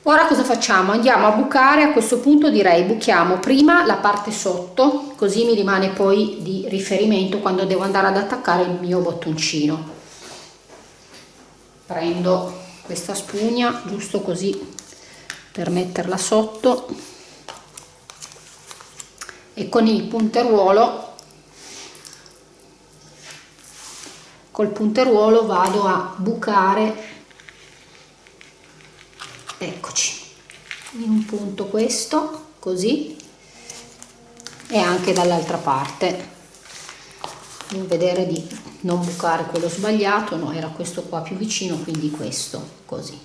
ora cosa facciamo? Andiamo a bucare a questo punto direi buchiamo prima la parte sotto così mi rimane poi di riferimento quando devo andare ad attaccare il mio bottoncino. Prendo questa spugna giusto così per metterla sotto e con il punteruolo col punteruolo vado a bucare eccoci. In un punto questo così e anche dall'altra parte. Non vedere di non bucare quello sbagliato no era questo qua più vicino quindi questo così.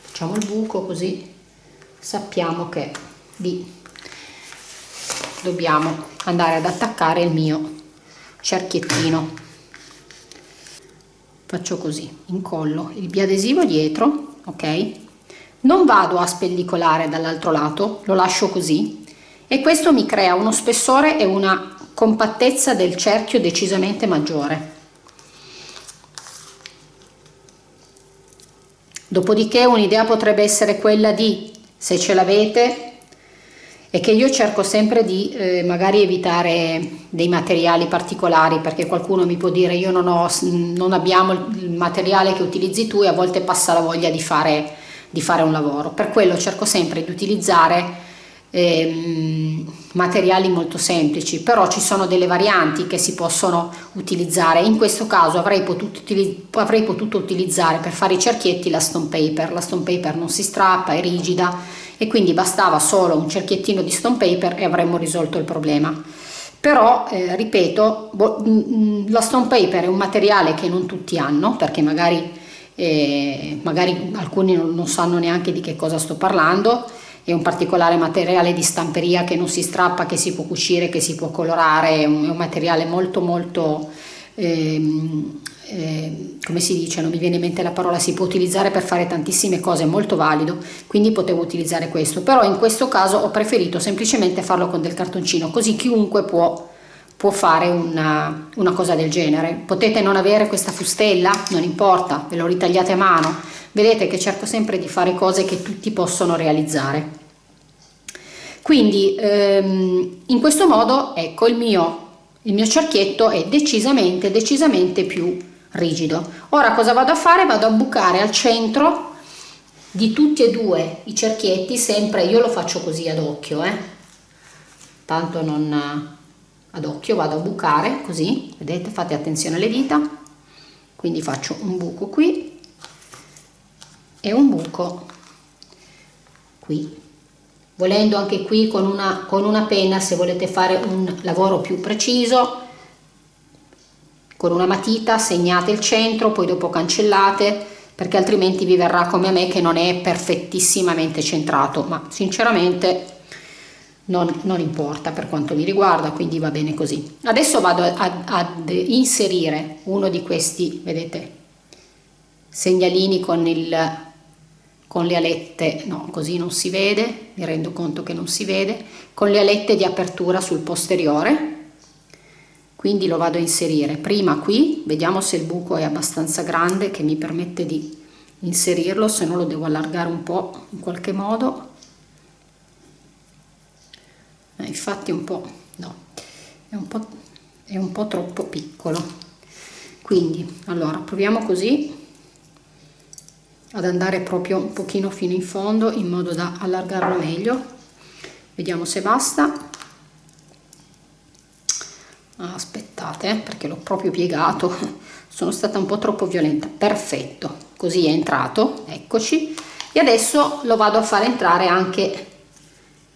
Facciamo il buco così sappiamo che di dobbiamo andare ad attaccare il mio cerchiettino faccio così incollo il biadesivo dietro ok? Non vado a spellicolare dall'altro lato lo lascio così e questo mi crea uno spessore e una compattezza del cerchio decisamente maggiore. Dopodiché un'idea potrebbe essere quella di se ce l'avete e che io cerco sempre di eh, magari evitare dei materiali particolari perché qualcuno mi può dire io non, ho, non abbiamo il materiale che utilizzi tu e a volte passa la voglia di fare, di fare un lavoro. Per quello cerco sempre di utilizzare eh, materiali molto semplici però ci sono delle varianti che si possono utilizzare. In questo caso avrei potuto, avrei potuto utilizzare per fare i cerchietti la stone paper. La stone paper non si strappa è rigida e quindi bastava solo un cerchiettino di stone paper e avremmo risolto il problema. Però eh, ripeto la stone paper è un materiale che non tutti hanno perché magari, eh, magari alcuni non, non sanno neanche di che cosa sto parlando. È un particolare materiale di stamperia che non si strappa, che si può cucire, che si può colorare, è un, è un materiale molto molto ehm, eh, come si dice, non mi viene in mente la parola, si può utilizzare per fare tantissime cose, è molto valido, quindi potevo utilizzare questo, però in questo caso ho preferito semplicemente farlo con del cartoncino, così chiunque può, può fare una, una cosa del genere. Potete non avere questa fustella, non importa, ve lo ritagliate a mano, vedete che cerco sempre di fare cose che tutti possono realizzare. Quindi ehm, in questo modo ecco il mio, il mio cerchietto è decisamente decisamente più rigido. Ora cosa vado a fare? Vado a bucare al centro di tutti e due i cerchietti, sempre io lo faccio così ad occhio, eh? tanto non ad occhio, vado a bucare così, vedete, fate attenzione alle dita, quindi faccio un buco qui e un buco qui. Volendo anche qui con una, con una penna, se volete fare un lavoro più preciso, con una matita segnate il centro poi dopo cancellate perché altrimenti vi verrà come a me che non è perfettissimamente centrato ma sinceramente non, non importa per quanto mi riguarda quindi va bene così. Adesso vado ad inserire uno di questi vedete segnalini con il con le alette no così non si vede mi rendo conto che non si vede con le alette di apertura sul posteriore quindi lo vado a inserire. Prima qui vediamo se il buco è abbastanza grande che mi permette di inserirlo se no lo devo allargare un po' in qualche modo. Eh, infatti un po' no è un po' è un po' troppo piccolo. Quindi allora proviamo così ad andare proprio un pochino fino in fondo in modo da allargarlo meglio. Vediamo se basta Ah, aspettate eh, perché l'ho proprio piegato. Sono stata un po' troppo violenta. Perfetto. Così è entrato eccoci. E adesso lo vado a fare entrare anche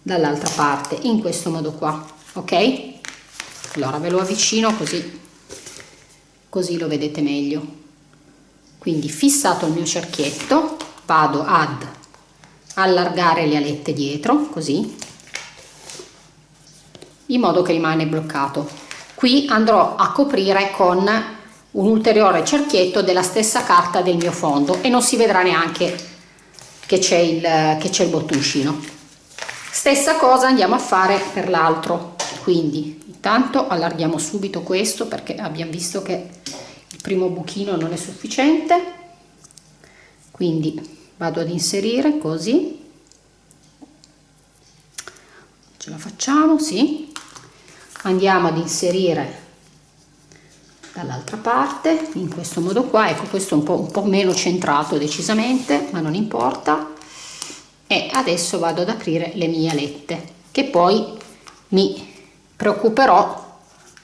dall'altra parte in questo modo qua ok? Allora ve lo avvicino così così lo vedete meglio. Quindi fissato il mio cerchietto vado ad allargare le alette dietro così in modo che rimane bloccato qui andrò a coprire con un ulteriore cerchietto della stessa carta del mio fondo e non si vedrà neanche che c'è il, il bottoncino stessa cosa andiamo a fare per l'altro. Quindi intanto allarghiamo subito questo perché abbiamo visto che il primo buchino non è sufficiente. Quindi vado ad inserire così. Ce la facciamo sì andiamo ad inserire dall'altra parte in questo modo qua. Ecco questo è un po', un po' meno centrato decisamente ma non importa. E adesso vado ad aprire le mie alette che poi mi preoccuperò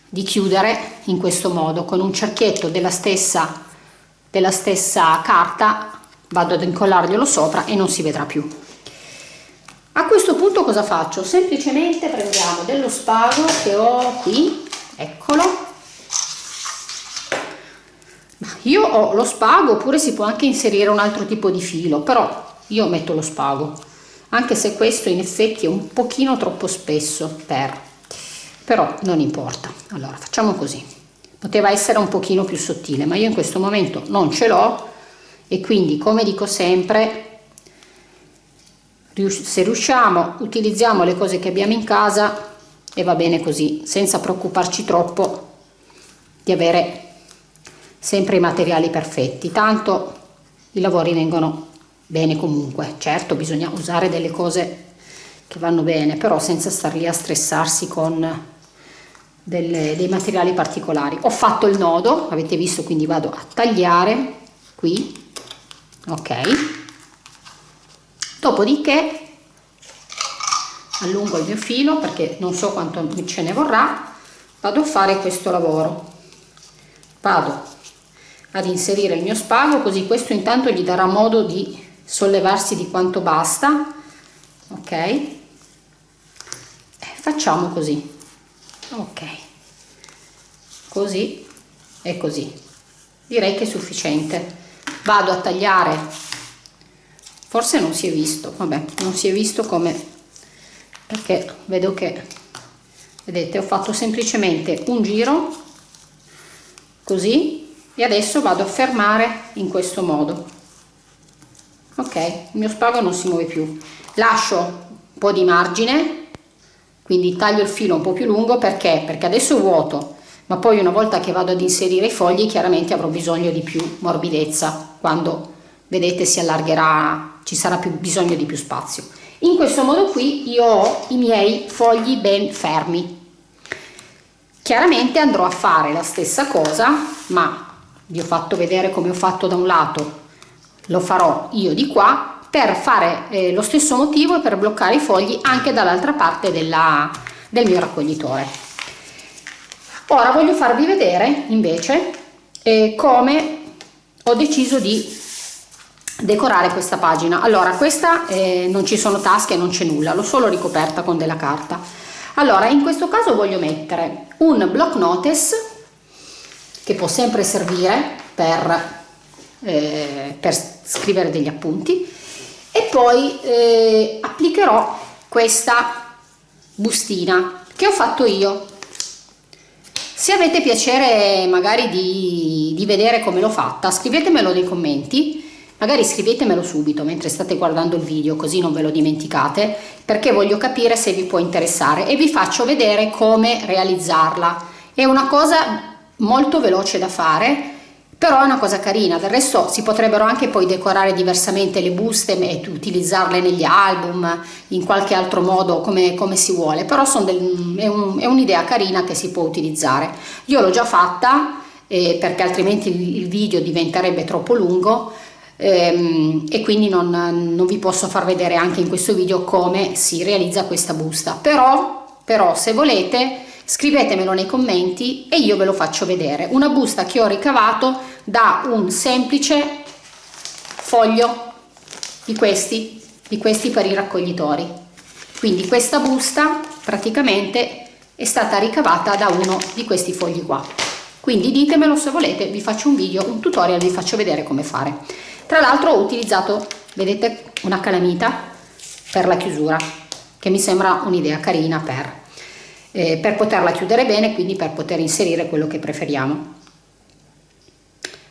di chiudere in questo modo. Con un cerchietto della stessa della stessa carta vado ad incollarglielo sopra e non si vedrà più a questo punto cosa faccio? Semplicemente prendiamo dello spago che ho qui, eccolo. Io ho lo spago oppure si può anche inserire un altro tipo di filo, però io metto lo spago, anche se questo in effetti è un pochino troppo spesso per, però non importa. Allora facciamo così, poteva essere un pochino più sottile, ma io in questo momento non ce l'ho e quindi come dico sempre se riusciamo utilizziamo le cose che abbiamo in casa e va bene così senza preoccuparci troppo di avere sempre i materiali perfetti. Tanto i lavori vengono bene comunque. Certo bisogna usare delle cose che vanno bene però senza star lì a stressarsi con delle, dei materiali particolari. Ho fatto il nodo avete visto quindi vado a tagliare qui. Ok dopodiché allungo il mio filo perché non so quanto ce ne vorrà. Vado a fare questo lavoro. Vado ad inserire il mio spago così questo intanto gli darà modo di sollevarsi di quanto basta. Ok? E facciamo così. Ok. Così e così. Direi che è sufficiente. Vado a tagliare forse non si è visto vabbè non si è visto come perché vedo che vedete ho fatto semplicemente un giro così e adesso vado a fermare in questo modo. Ok il mio spago non si muove più. Lascio un po di margine quindi taglio il filo un po più lungo perché? Perché adesso vuoto ma poi una volta che vado ad inserire i fogli chiaramente avrò bisogno di più morbidezza. Quando vedete si allargherà ci sarà più bisogno di più spazio. In questo modo qui io ho i miei fogli ben fermi. Chiaramente andrò a fare la stessa cosa ma vi ho fatto vedere come ho fatto da un lato lo farò io di qua per fare eh, lo stesso motivo e per bloccare i fogli anche dall'altra parte della, del mio raccoglitore. Ora voglio farvi vedere invece eh, come ho deciso di decorare questa pagina. Allora questa eh, non ci sono tasche non c'è nulla l'ho solo ricoperta con della carta. Allora in questo caso voglio mettere un block notice che può sempre servire per, eh, per scrivere degli appunti e poi eh, applicherò questa bustina che ho fatto io. Se avete piacere magari di, di vedere come l'ho fatta scrivetemelo nei commenti Magari scrivetemelo subito mentre state guardando il video così non ve lo dimenticate perché voglio capire se vi può interessare e vi faccio vedere come realizzarla. È una cosa molto veloce da fare però è una cosa carina, del resto si potrebbero anche poi decorare diversamente le buste e utilizzarle negli album in qualche altro modo come, come si vuole, però del, è un'idea un carina che si può utilizzare. Io l'ho già fatta eh, perché altrimenti il, video diventerebbe troppo lungo, e quindi non, non, vi posso far vedere anche in questo video come si realizza questa busta. Però, però se volete scrivetemelo nei commenti e io ve lo faccio vedere. Una busta che ho ricavato da un semplice foglio di questi di questi per i raccoglitori. Quindi questa busta praticamente è stata ricavata da uno di questi fogli qua. Quindi ditemelo se volete vi faccio un video un tutorial vi faccio vedere come fare tra l'altro ho utilizzato vedete una calamita per la chiusura che mi sembra un'idea carina per, eh, per poterla chiudere bene quindi per poter inserire quello che preferiamo.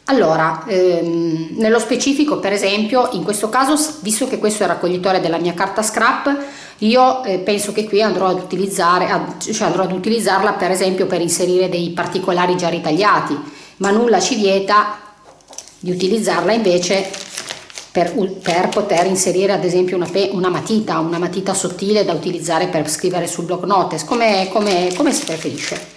Allora, ehm, nello specifico per esempio, in questo caso, visto che questo è il raccoglitore della mia carta scrap, io eh, penso che qui andrò ad, ad, cioè andrò ad utilizzarla per esempio per inserire dei particolari già ritagliati, ma nulla ci vieta di utilizzarla invece per, per poter inserire ad esempio una, una, matita, una matita sottile da utilizzare per scrivere sul block notes, come, come, come si preferisce.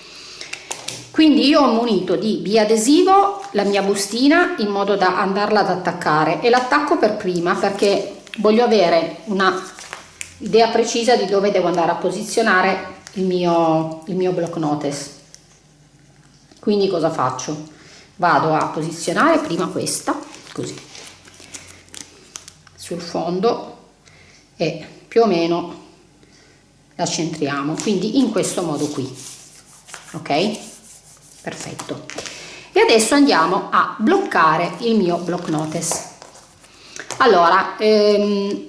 Quindi io ho munito di biadesivo la mia bustina in modo da andarla ad attaccare e l'attacco per prima perché voglio avere una idea precisa di dove devo andare a posizionare il mio, il mio block notes. Quindi cosa faccio? Vado a posizionare prima questa così sul fondo e più o meno la centriamo quindi in questo modo qui ok? Perfetto. E adesso andiamo a bloccare il mio block notice allora ehm,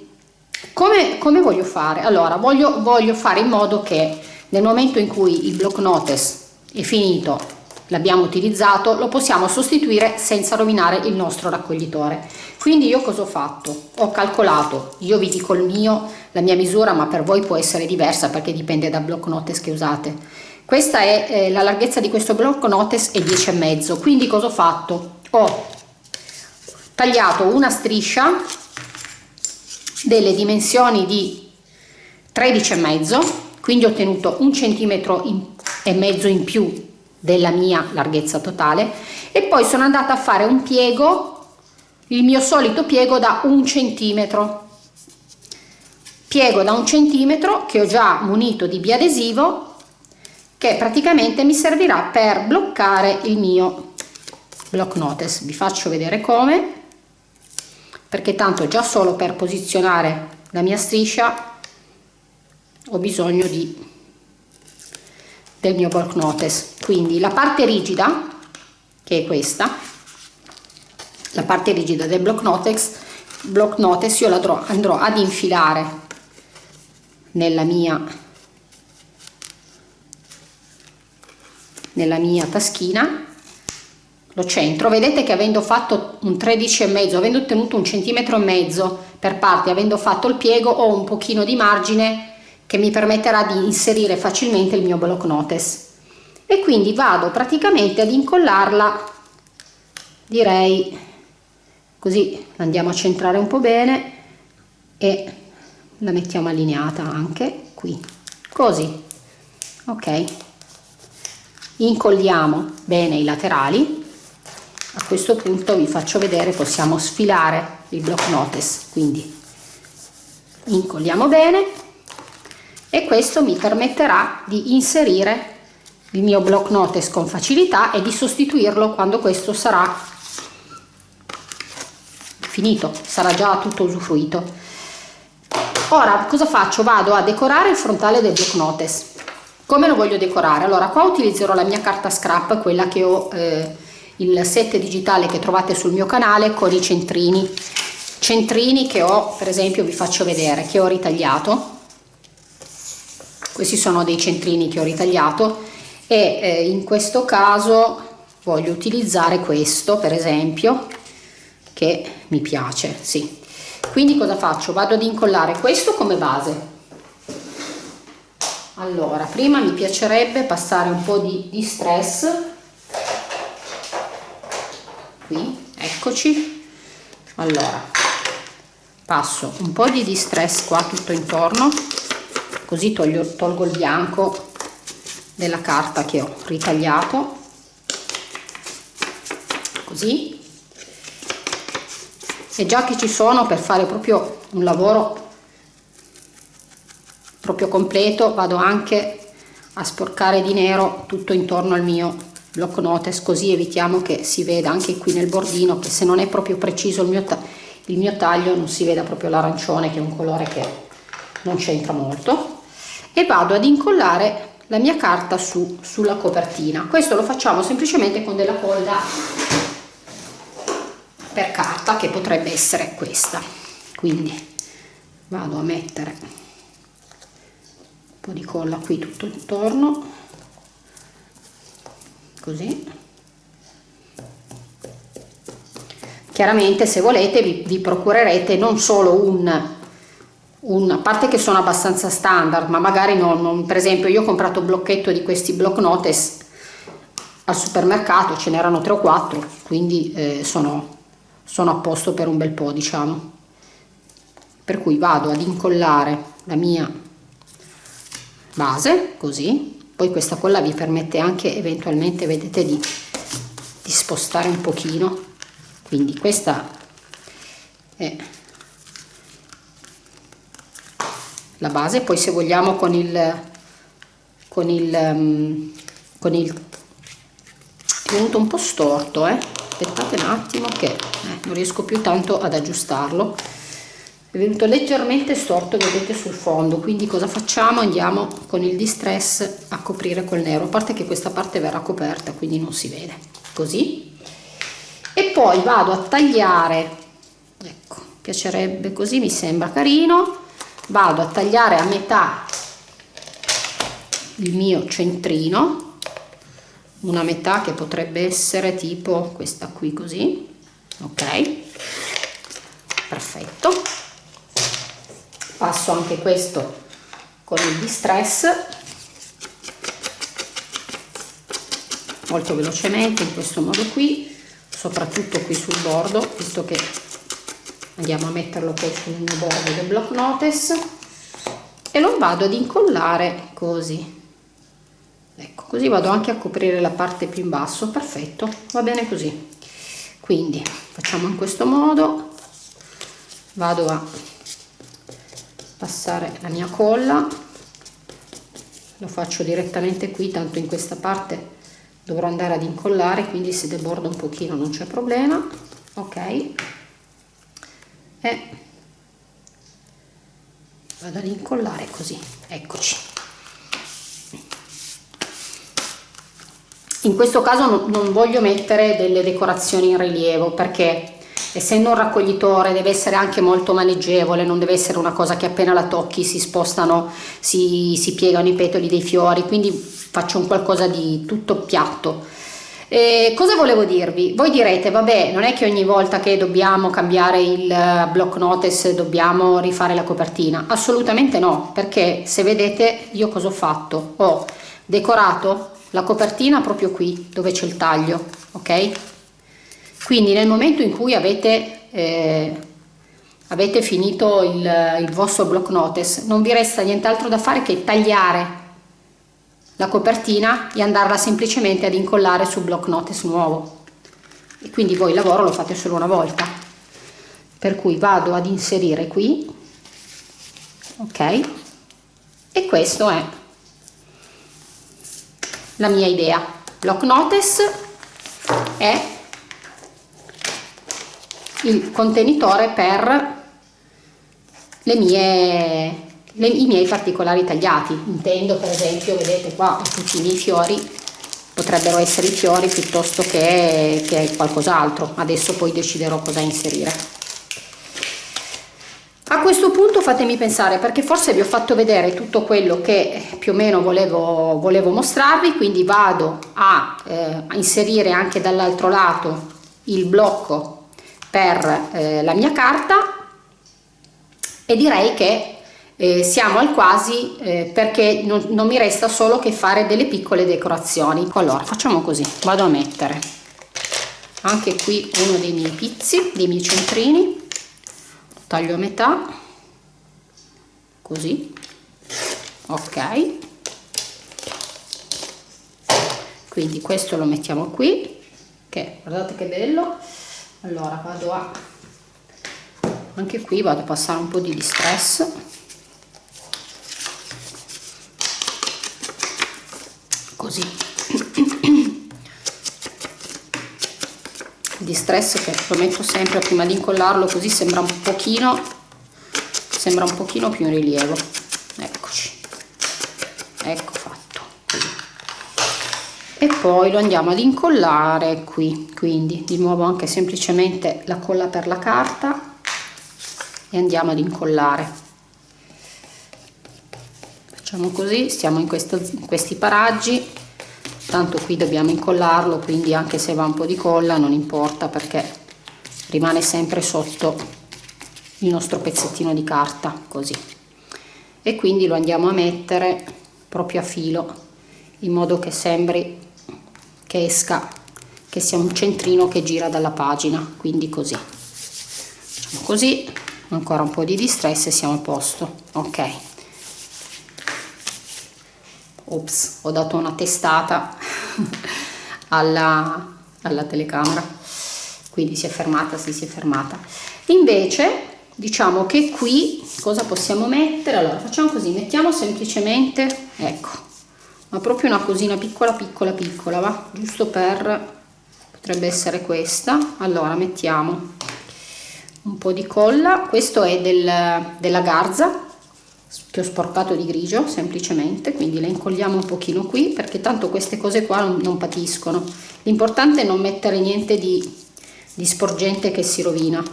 come, come voglio fare? Allora voglio, voglio fare in modo che nel momento in cui il block notice è finito l'abbiamo utilizzato lo possiamo sostituire senza rovinare il nostro raccoglitore. Quindi io cosa ho fatto? Ho calcolato io vi dico il mio la mia misura ma per voi può essere diversa perché dipende da block notice che usate. Questa è eh, la larghezza di questo block notice è 10 e mezzo. Quindi cosa ho fatto? Ho tagliato una striscia delle dimensioni di 13 e mezzo quindi ho ottenuto un centimetro e mezzo in più della mia larghezza totale e poi sono andata a fare un piego il mio solito piego da un centimetro. Piego da un centimetro che ho già munito di biadesivo che praticamente mi servirà per bloccare il mio block notice vi faccio vedere come perché tanto già solo per posizionare la mia striscia ho bisogno di del mio block notice quindi la parte rigida che è questa la parte rigida del block notice block notice io la andrò, andrò ad infilare nella mia nella mia taschina. Lo centro. Vedete che avendo fatto un 13 e mezzo avendo ottenuto un centimetro e mezzo per parte avendo fatto il piego ho un pochino di margine che mi permetterà di inserire facilmente il mio block notice e quindi vado praticamente ad incollarla direi così andiamo a centrare un po' bene e la mettiamo allineata anche qui. Così ok. Incolliamo bene i laterali. A questo punto vi faccio vedere possiamo sfilare il block notice quindi incolliamo bene e questo mi permetterà di inserire il mio block notice con facilità e di sostituirlo quando questo sarà finito sarà già tutto usufruito. Ora cosa faccio? Vado a decorare il frontale del block notice come lo voglio decorare? Allora qua utilizzerò la mia carta scrap quella che ho eh, il set digitale che trovate sul mio canale con i centrini. Centrini che ho per esempio vi faccio vedere che ho ritagliato questi sono dei centrini che ho ritagliato e eh, in questo caso voglio utilizzare questo per esempio che mi piace sì. Quindi cosa faccio? Vado ad incollare questo come base. Allora prima mi piacerebbe passare un po di, di stress. Qui eccoci. Allora passo un po' di distress qua tutto intorno così toglio, tolgo il bianco della carta che ho ritagliato. Così. E già che ci sono per fare proprio un lavoro proprio completo vado anche a sporcare di nero tutto intorno al mio block notice così evitiamo che si veda anche qui nel bordino che se non è proprio preciso il mio, il mio taglio non si veda proprio l'arancione che è un colore che non c'entra molto e vado ad incollare la mia carta su sulla copertina. Questo lo facciamo semplicemente con della colla per carta che potrebbe essere questa. Quindi vado a mettere un po' di colla qui tutto intorno. Così. Chiaramente se volete vi, vi procurerete non solo un un, a parte che sono abbastanza standard ma magari non, non, per esempio io ho comprato un blocchetto di questi block notice al supermercato ce n'erano 3 o 4 quindi eh, sono, sono a posto per un bel po' diciamo. Per cui vado ad incollare la mia base così. Poi questa colla vi permette anche eventualmente vedete di, di spostare un pochino. Quindi questa è la base. Poi se vogliamo con il con il um, con il è venuto un po' storto eh? aspettate un attimo che eh, non riesco più tanto ad aggiustarlo. È venuto leggermente storto vedete sul fondo. Quindi cosa facciamo? Andiamo con il distress a coprire col nero. A parte che questa parte verrà coperta quindi non si vede. Così. E poi vado a tagliare. Ecco piacerebbe così mi sembra carino vado a tagliare a metà il mio centrino una metà che potrebbe essere tipo questa qui così ok? Perfetto. Passo anche questo con il distress. Molto velocemente in questo modo qui soprattutto qui sul bordo visto che andiamo a metterlo poi sul mio bordo del block notice e lo vado ad incollare così. Ecco così vado anche a coprire la parte più in basso. Perfetto va bene così. Quindi facciamo in questo modo. Vado a passare la mia colla. Lo faccio direttamente qui tanto in questa parte dovrò andare ad incollare quindi se deborda un pochino non c'è problema. Ok e vado ad incollare così. Eccoci. In questo caso non voglio mettere delle decorazioni in rilievo perché essendo un raccoglitore deve essere anche molto maneggevole non deve essere una cosa che appena la tocchi si spostano si, si piegano i petali dei fiori. Quindi faccio un qualcosa di tutto piatto eh, cosa volevo dirvi? Voi direte, vabbè, non è che ogni volta che dobbiamo cambiare il eh, block notice dobbiamo rifare la copertina? Assolutamente no, perché se vedete io cosa ho fatto? Ho decorato la copertina proprio qui, dove c'è il taglio, ok? Quindi nel momento in cui avete, eh, avete finito il, il vostro block notice, non vi resta nient'altro da fare che tagliare la copertina e andarla semplicemente ad incollare sul block notice nuovo. E quindi voi il lavoro lo fate solo una volta. Per cui vado ad inserire qui. Ok. E questo è la mia idea. Block notice è il contenitore per le mie le, i miei particolari tagliati. Intendo per esempio vedete qua tutti i miei fiori. Potrebbero essere i fiori piuttosto che, che qualcos'altro. Adesso poi deciderò cosa inserire. A questo punto fatemi pensare perché forse vi ho fatto vedere tutto quello che più o meno volevo, volevo mostrarvi quindi vado a, eh, a inserire anche dall'altro lato il blocco per eh, la mia carta. E direi che eh, siamo al quasi eh, perché non, non, mi resta solo che fare delle piccole decorazioni. Allora facciamo così vado a mettere anche qui uno dei miei pizzi dei miei centrini. Taglio a metà così. Ok. Quindi questo lo mettiamo qui che guardate che bello. Allora vado a anche qui vado a passare un po' di distress così. Di stress che lo metto sempre prima di incollarlo così sembra un pochino sembra un pochino più in rilievo. Eccoci. Ecco fatto. E poi lo andiamo ad incollare qui quindi di nuovo anche semplicemente la colla per la carta e andiamo ad incollare facciamo così stiamo in, questo, in questi paraggi. Tanto qui dobbiamo incollarlo quindi anche se va un po' di colla non importa perché rimane sempre sotto il nostro pezzettino di carta così. E quindi lo andiamo a mettere proprio a filo in modo che sembri che esca che sia un centrino che gira dalla pagina quindi così. Facciamo così ancora un po' di distress e siamo a posto ok ops ho dato una testata alla, alla telecamera. Quindi si è fermata si si è fermata. Invece diciamo che qui cosa possiamo mettere? Allora facciamo così mettiamo semplicemente ecco ma proprio una cosina piccola piccola piccola va? Giusto per potrebbe essere questa. Allora mettiamo un po di colla. Questo è del, della garza che ho sporcato di grigio semplicemente quindi le incolliamo un pochino qui perché tanto queste cose qua non, patiscono. L'importante è non mettere niente di, di sporgente che si rovina.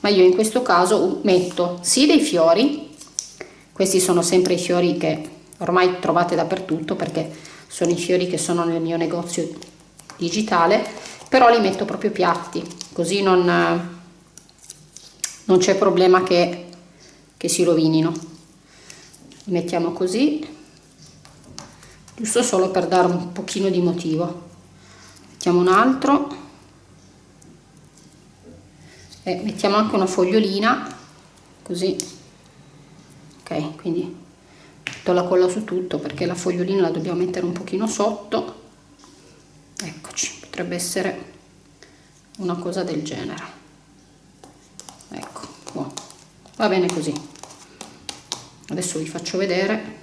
Ma io in questo caso metto sì dei fiori questi sono sempre i fiori che ormai trovate dappertutto perché sono i fiori che sono nel mio negozio digitale però li metto proprio piatti così non, non c'è problema che, che si rovinino mettiamo così giusto solo per dare un pochino di motivo. Mettiamo un altro. E mettiamo anche una fogliolina così. Ok quindi metto la colla su tutto perché la fogliolina la dobbiamo mettere un pochino sotto. Eccoci potrebbe essere una cosa del genere. Ecco buono. va bene così adesso vi faccio vedere.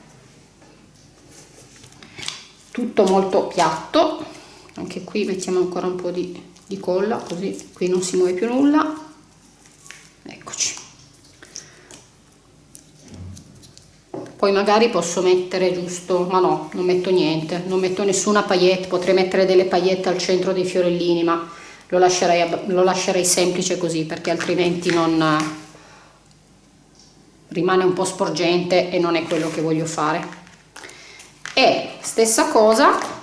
Tutto molto piatto. Anche qui mettiamo ancora un po' di, di colla così qui non si muove più nulla. Eccoci. Poi magari posso mettere giusto ma no non metto niente. Non metto nessuna paillette potrei mettere delle paillette al centro dei fiorellini ma lo lascerei, lo lascerei semplice così perché altrimenti non rimane un po' sporgente e non è quello che voglio fare. E stessa cosa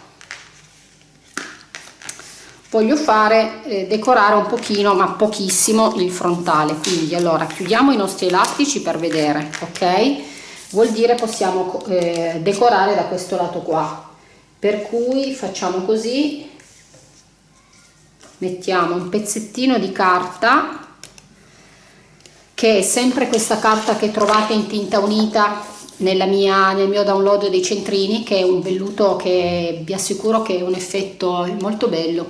voglio fare eh, decorare un pochino ma pochissimo il frontale. Quindi allora chiudiamo i nostri elastici per vedere ok? Vuol dire possiamo eh, decorare da questo lato qua. Per cui facciamo così. Mettiamo un pezzettino di carta che è sempre questa carta che trovate in tinta unita mia, nel mio download dei centrini che è un velluto che vi assicuro che è un effetto molto bello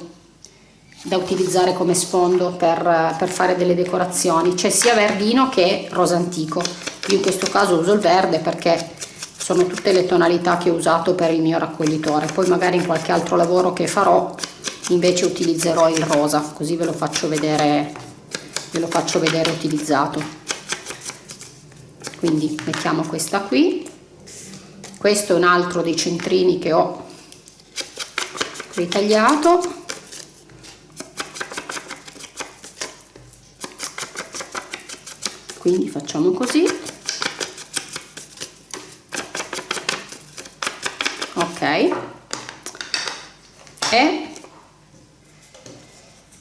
da utilizzare come sfondo per, per fare delle decorazioni. C'è sia verdino che rosa antico. Io in questo caso uso il verde perché sono tutte le tonalità che ho usato per il mio raccoglitore. Poi magari in qualche altro lavoro che farò invece utilizzerò il rosa così ve lo faccio vedere ve lo faccio vedere utilizzato. Quindi mettiamo questa qui. Questo è un altro dei centrini che ho ritagliato. Quindi facciamo così. Ok. E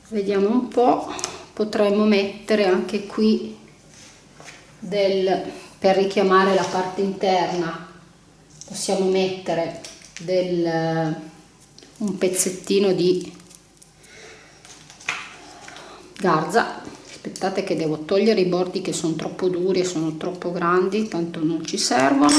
vediamo un po' potremmo mettere anche qui del per richiamare la parte interna possiamo mettere del un pezzettino di garza. Aspettate che devo togliere i bordi che sono troppo duri e sono troppo grandi tanto non ci servono.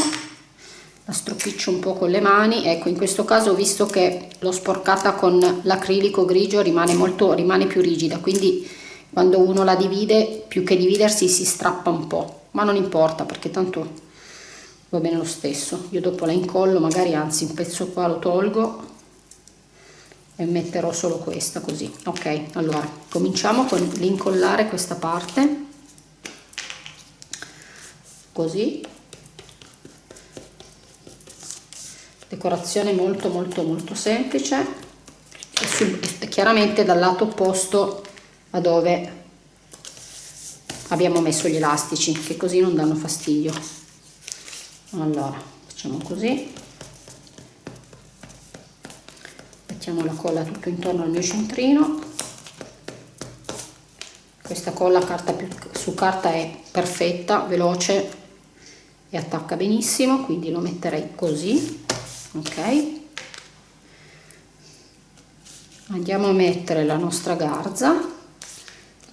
La stropiccio un po' con le mani. Ecco in questo caso visto che l'ho sporcata con l'acrilico grigio rimane molto rimane più rigida. Quindi quando uno la divide più che dividersi si strappa un po' ma non importa perché tanto va bene lo stesso. Io dopo la incollo magari anzi un pezzo qua lo tolgo e metterò solo questa così. Ok allora cominciamo con l'incollare questa parte. Così. Decorazione molto molto molto semplice. E, sul, e chiaramente dal lato opposto a dove? Abbiamo messo gli elastici che così non danno fastidio. Allora facciamo così. Mettiamo la colla tutto intorno al mio centrino. Questa colla carta più, su carta è perfetta veloce e attacca benissimo quindi lo metterei così ok? Andiamo a mettere la nostra garza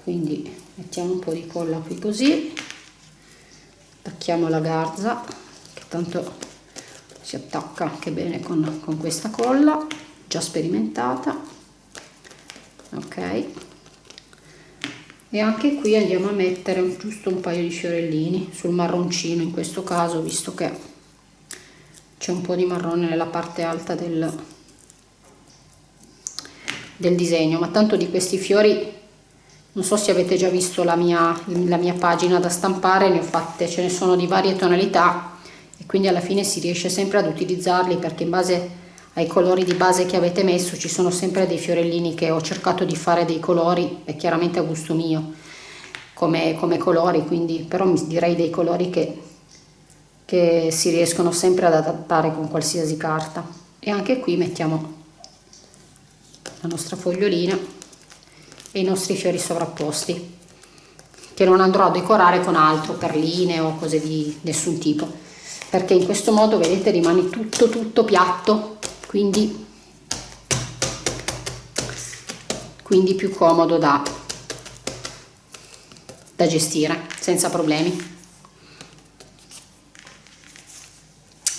quindi mettiamo un po' di colla qui così. Attacchiamo la garza che tanto si attacca anche bene con, con questa colla già sperimentata. Ok. E anche qui andiamo a mettere giusto un paio di fiorellini sul marroncino in questo caso visto che c'è un po' di marrone nella parte alta del, del disegno. Ma tanto di questi fiori non so se avete già visto la mia, la mia pagina da stampare ne ho fatte ce ne sono di varie tonalità e quindi alla fine si riesce sempre ad utilizzarli perché in base ai colori di base che avete messo ci sono sempre dei fiorellini che ho cercato di fare dei colori e chiaramente a gusto mio come, come colori quindi però direi dei colori che che si riescono sempre ad adattare con qualsiasi carta. E anche qui mettiamo la nostra fogliolina e i nostri fiori sovrapposti che non andrò a decorare con altro perline o cose di nessun tipo perché in questo modo vedete rimane tutto tutto piatto quindi quindi più comodo da da gestire senza problemi.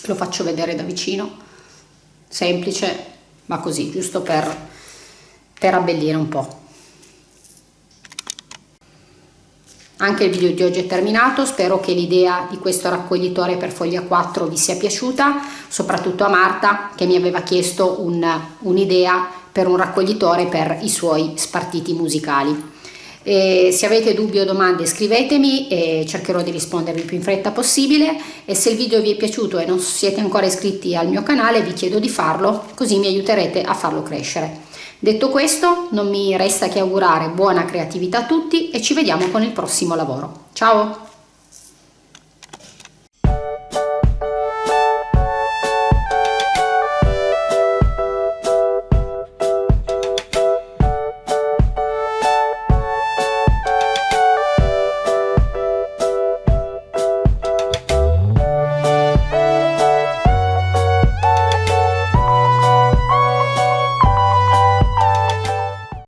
Lo faccio vedere da vicino semplice ma così giusto per, per abbellire un po' Anche il video di oggi è terminato, spero che l'idea di questo raccoglitore per foglia 4 vi sia piaciuta, soprattutto a Marta che mi aveva chiesto un'idea un per un raccoglitore per i suoi spartiti musicali. E se avete dubbi o domande scrivetemi e cercherò di rispondervi più in fretta possibile e se il video vi è piaciuto e non siete ancora iscritti al mio canale vi chiedo di farlo così mi aiuterete a farlo crescere. Detto questo non mi resta che augurare buona creatività a tutti e ci vediamo con il prossimo lavoro. Ciao!